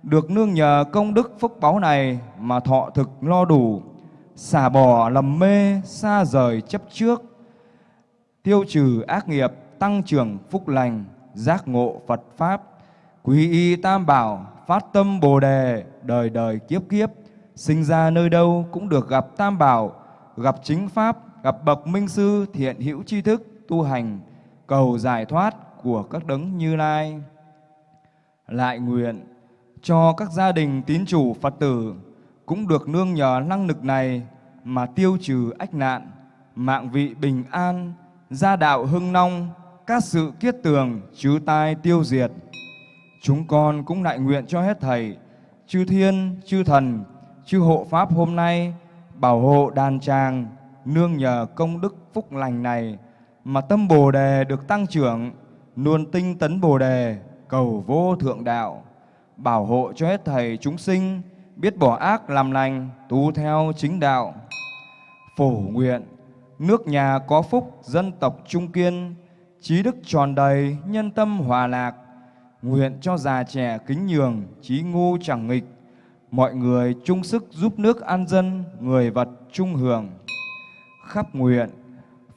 Được nương nhờ công đức phúc báu này mà thọ thực lo đủ xả bỏ lầm mê xa rời chấp trước tiêu trừ ác nghiệp tăng trưởng phúc lành giác ngộ Phật pháp. Quý y tam bảo phát tâm bồ đề đời đời kiếp kiếp sinh ra nơi đâu cũng được gặp tam bảo gặp chính pháp gặp bậc minh sư thiện hữu tri thức tu hành cầu giải thoát của các đấng như lai lại nguyện cho các gia đình tín chủ Phật tử cũng được nương nhờ năng lực này mà tiêu trừ ách nạn, mạng vị bình an, gia đạo hưng nong, các sự kiết tường, chư tai tiêu diệt. Chúng con cũng lại nguyện cho hết thầy, chư thiên, chư thần, chư hộ pháp hôm nay bảo hộ đàn tràng, nương nhờ công đức phúc lành này mà tâm Bồ đề được tăng trưởng, luôn tinh tấn Bồ đề, cầu vô thượng đạo, bảo hộ cho hết thầy chúng sinh biết bỏ ác làm lành, tu theo chính đạo. Phổ nguyện, nước nhà có phúc, dân tộc trung kiên, trí đức tròn đầy, nhân tâm hòa lạc. Nguyện cho già trẻ kính nhường, trí ngu chẳng nghịch, mọi người chung sức giúp nước an dân, người vật trung hưởng. Khắp nguyện,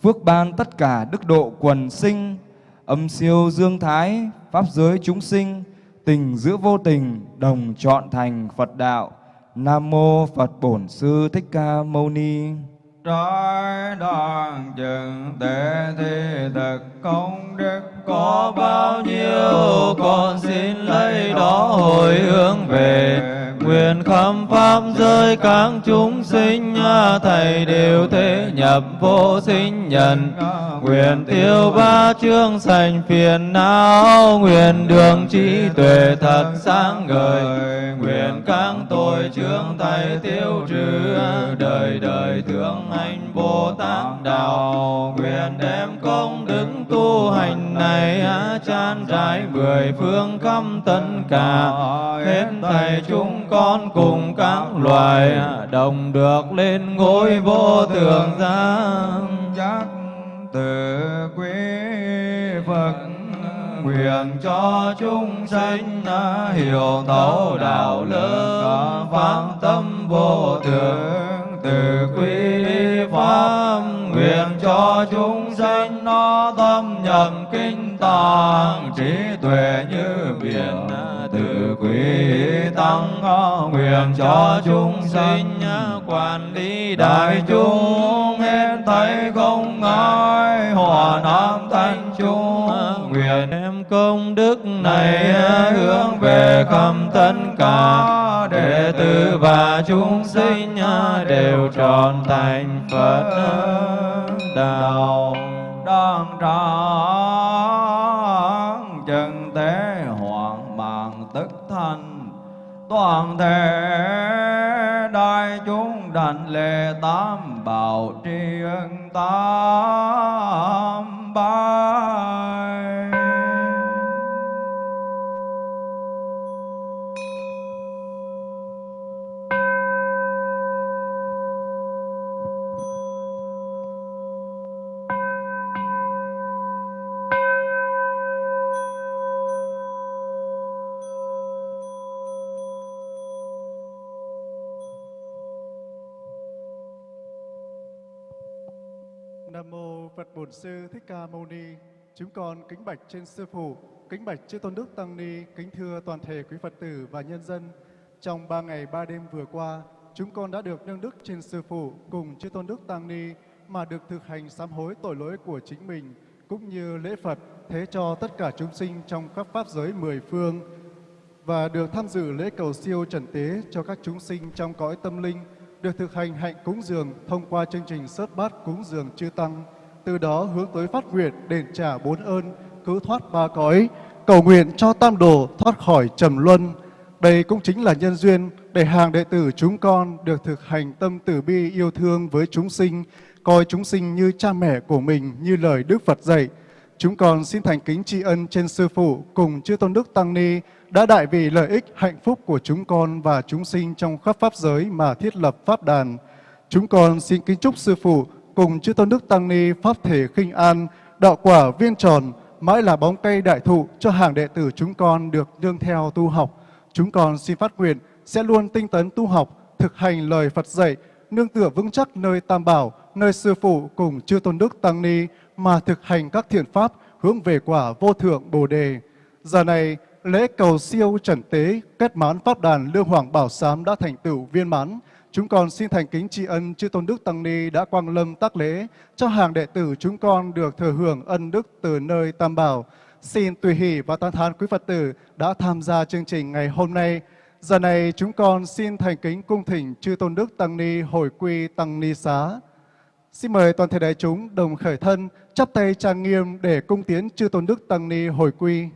phước ban tất cả đức độ quần sinh, âm siêu dương thái, pháp giới chúng sinh, tình giữa vô tình, đồng chọn thành Phật đạo. Nam mô Phật Bổn Sư Thích Ca Mâu Ni trái đoàn chừng tệ thì thật công đức có bao nhiêu con xin lấy đó hồi hướng về nguyện khắp pháp giới các chúng sinh thầy đều thế nhập vô sinh nhân. Nguyện tiêu ba chương sành phiền não. Nguyện đường trí tuệ thật sáng ngời. Nguyện các tội chương thầy tiêu trừ. Đời đời thương anh bồ tát đạo. Nguyện đem công đức tu hành này chan rãi mười phương khắp tất cả hết thầy chúng con cùng các loài đồng được lên ngôi vô thượng giác giác từ quý Phật nguyện cho chúng sanh hiểu thấu đạo lớn phát tâm vô thượng. Từ quý pháp nguyện cho chúng sanh nó tâm nhập kinh tạng trí tuệ như biển từ quý tăng nguyện cho chúng sinh quản lý đại chúng. Hết thấy không ngại hòa nam thanh chúng nguyện em công đức này hướng về khắp tất cả đệ tử và chúng sinh đều tròn thành Phật đạo. Đang tráng toàn thể đại chúng đảnh lễ tam bảo tri ân tam bảo. Mô Sư Thích Ca Mâu Ni. Chúng con kính bạch trên sư phụ, kính bạch chư tôn đức tăng ni, kính thưa toàn thể quý Phật tử và nhân dân. Trong ba ngày ba đêm vừa qua, chúng con đã được nâng đức trên sư phụ cùng chư tôn đức tăng ni mà được thực hành sám hối tội lỗi của chính mình cũng như lễ Phật thế cho tất cả chúng sinh trong các pháp giới mười phương và được tham dự lễ cầu siêu trần tế cho các chúng sinh trong cõi tâm linh, được thực hành hạnh cúng dường thông qua chương trình sớt bát cúng dường chư tăng, từ đó hướng tới phát nguyện đền trả bốn ơn, cứu thoát ba cõi, cầu nguyện cho tam đồ thoát khỏi trầm luân. Đây cũng chính là nhân duyên để hàng đệ tử chúng con được thực hành tâm từ bi yêu thương với chúng sinh, coi chúng sinh như cha mẹ của mình như lời Đức Phật dạy. Chúng con xin thành kính tri ân trên Sư Phụ cùng Chư Tôn Đức Tăng Ni đã đại vì lợi ích hạnh phúc của chúng con và chúng sinh trong khắp Pháp giới mà thiết lập Pháp đàn. Chúng con xin kính chúc Sư Phụ cùng Chư Tôn Đức Tăng Ni Pháp thể khinh an, đạo quả viên tròn, mãi là bóng cây đại thụ cho hàng đệ tử chúng con được nương theo tu học. Chúng con xin phát nguyện sẽ luôn tinh tấn tu học, thực hành lời Phật dạy, nương tựa vững chắc nơi Tam Bảo, nơi Sư Phụ cùng Chư Tôn Đức Tăng Ni mà thực hành các thiện pháp hướng về quả vô thượng Bồ Đề. Giờ này, lễ cầu siêu trần tế kết mãn pháp đàn Lương Hoàng Bảo Sám đã thành tựu viên mãn. Chúng con xin thành kính tri ân chư tôn đức tăng ni đã quang lâm tác lễ cho hàng đệ tử chúng con được thừa hưởng ân đức từ nơi Tam Bảo. Xin tùy hỷ và tán thán quý Phật tử đã tham gia chương trình ngày hôm nay. Giờ này chúng con xin thành kính cung thỉnh chư tôn đức tăng ni hồi quy tăng ni xá. Xin mời toàn thể đại chúng đồng khởi thân, chắp tay trang nghiêm để cung tiến chư tôn đức tăng ni hồi quy.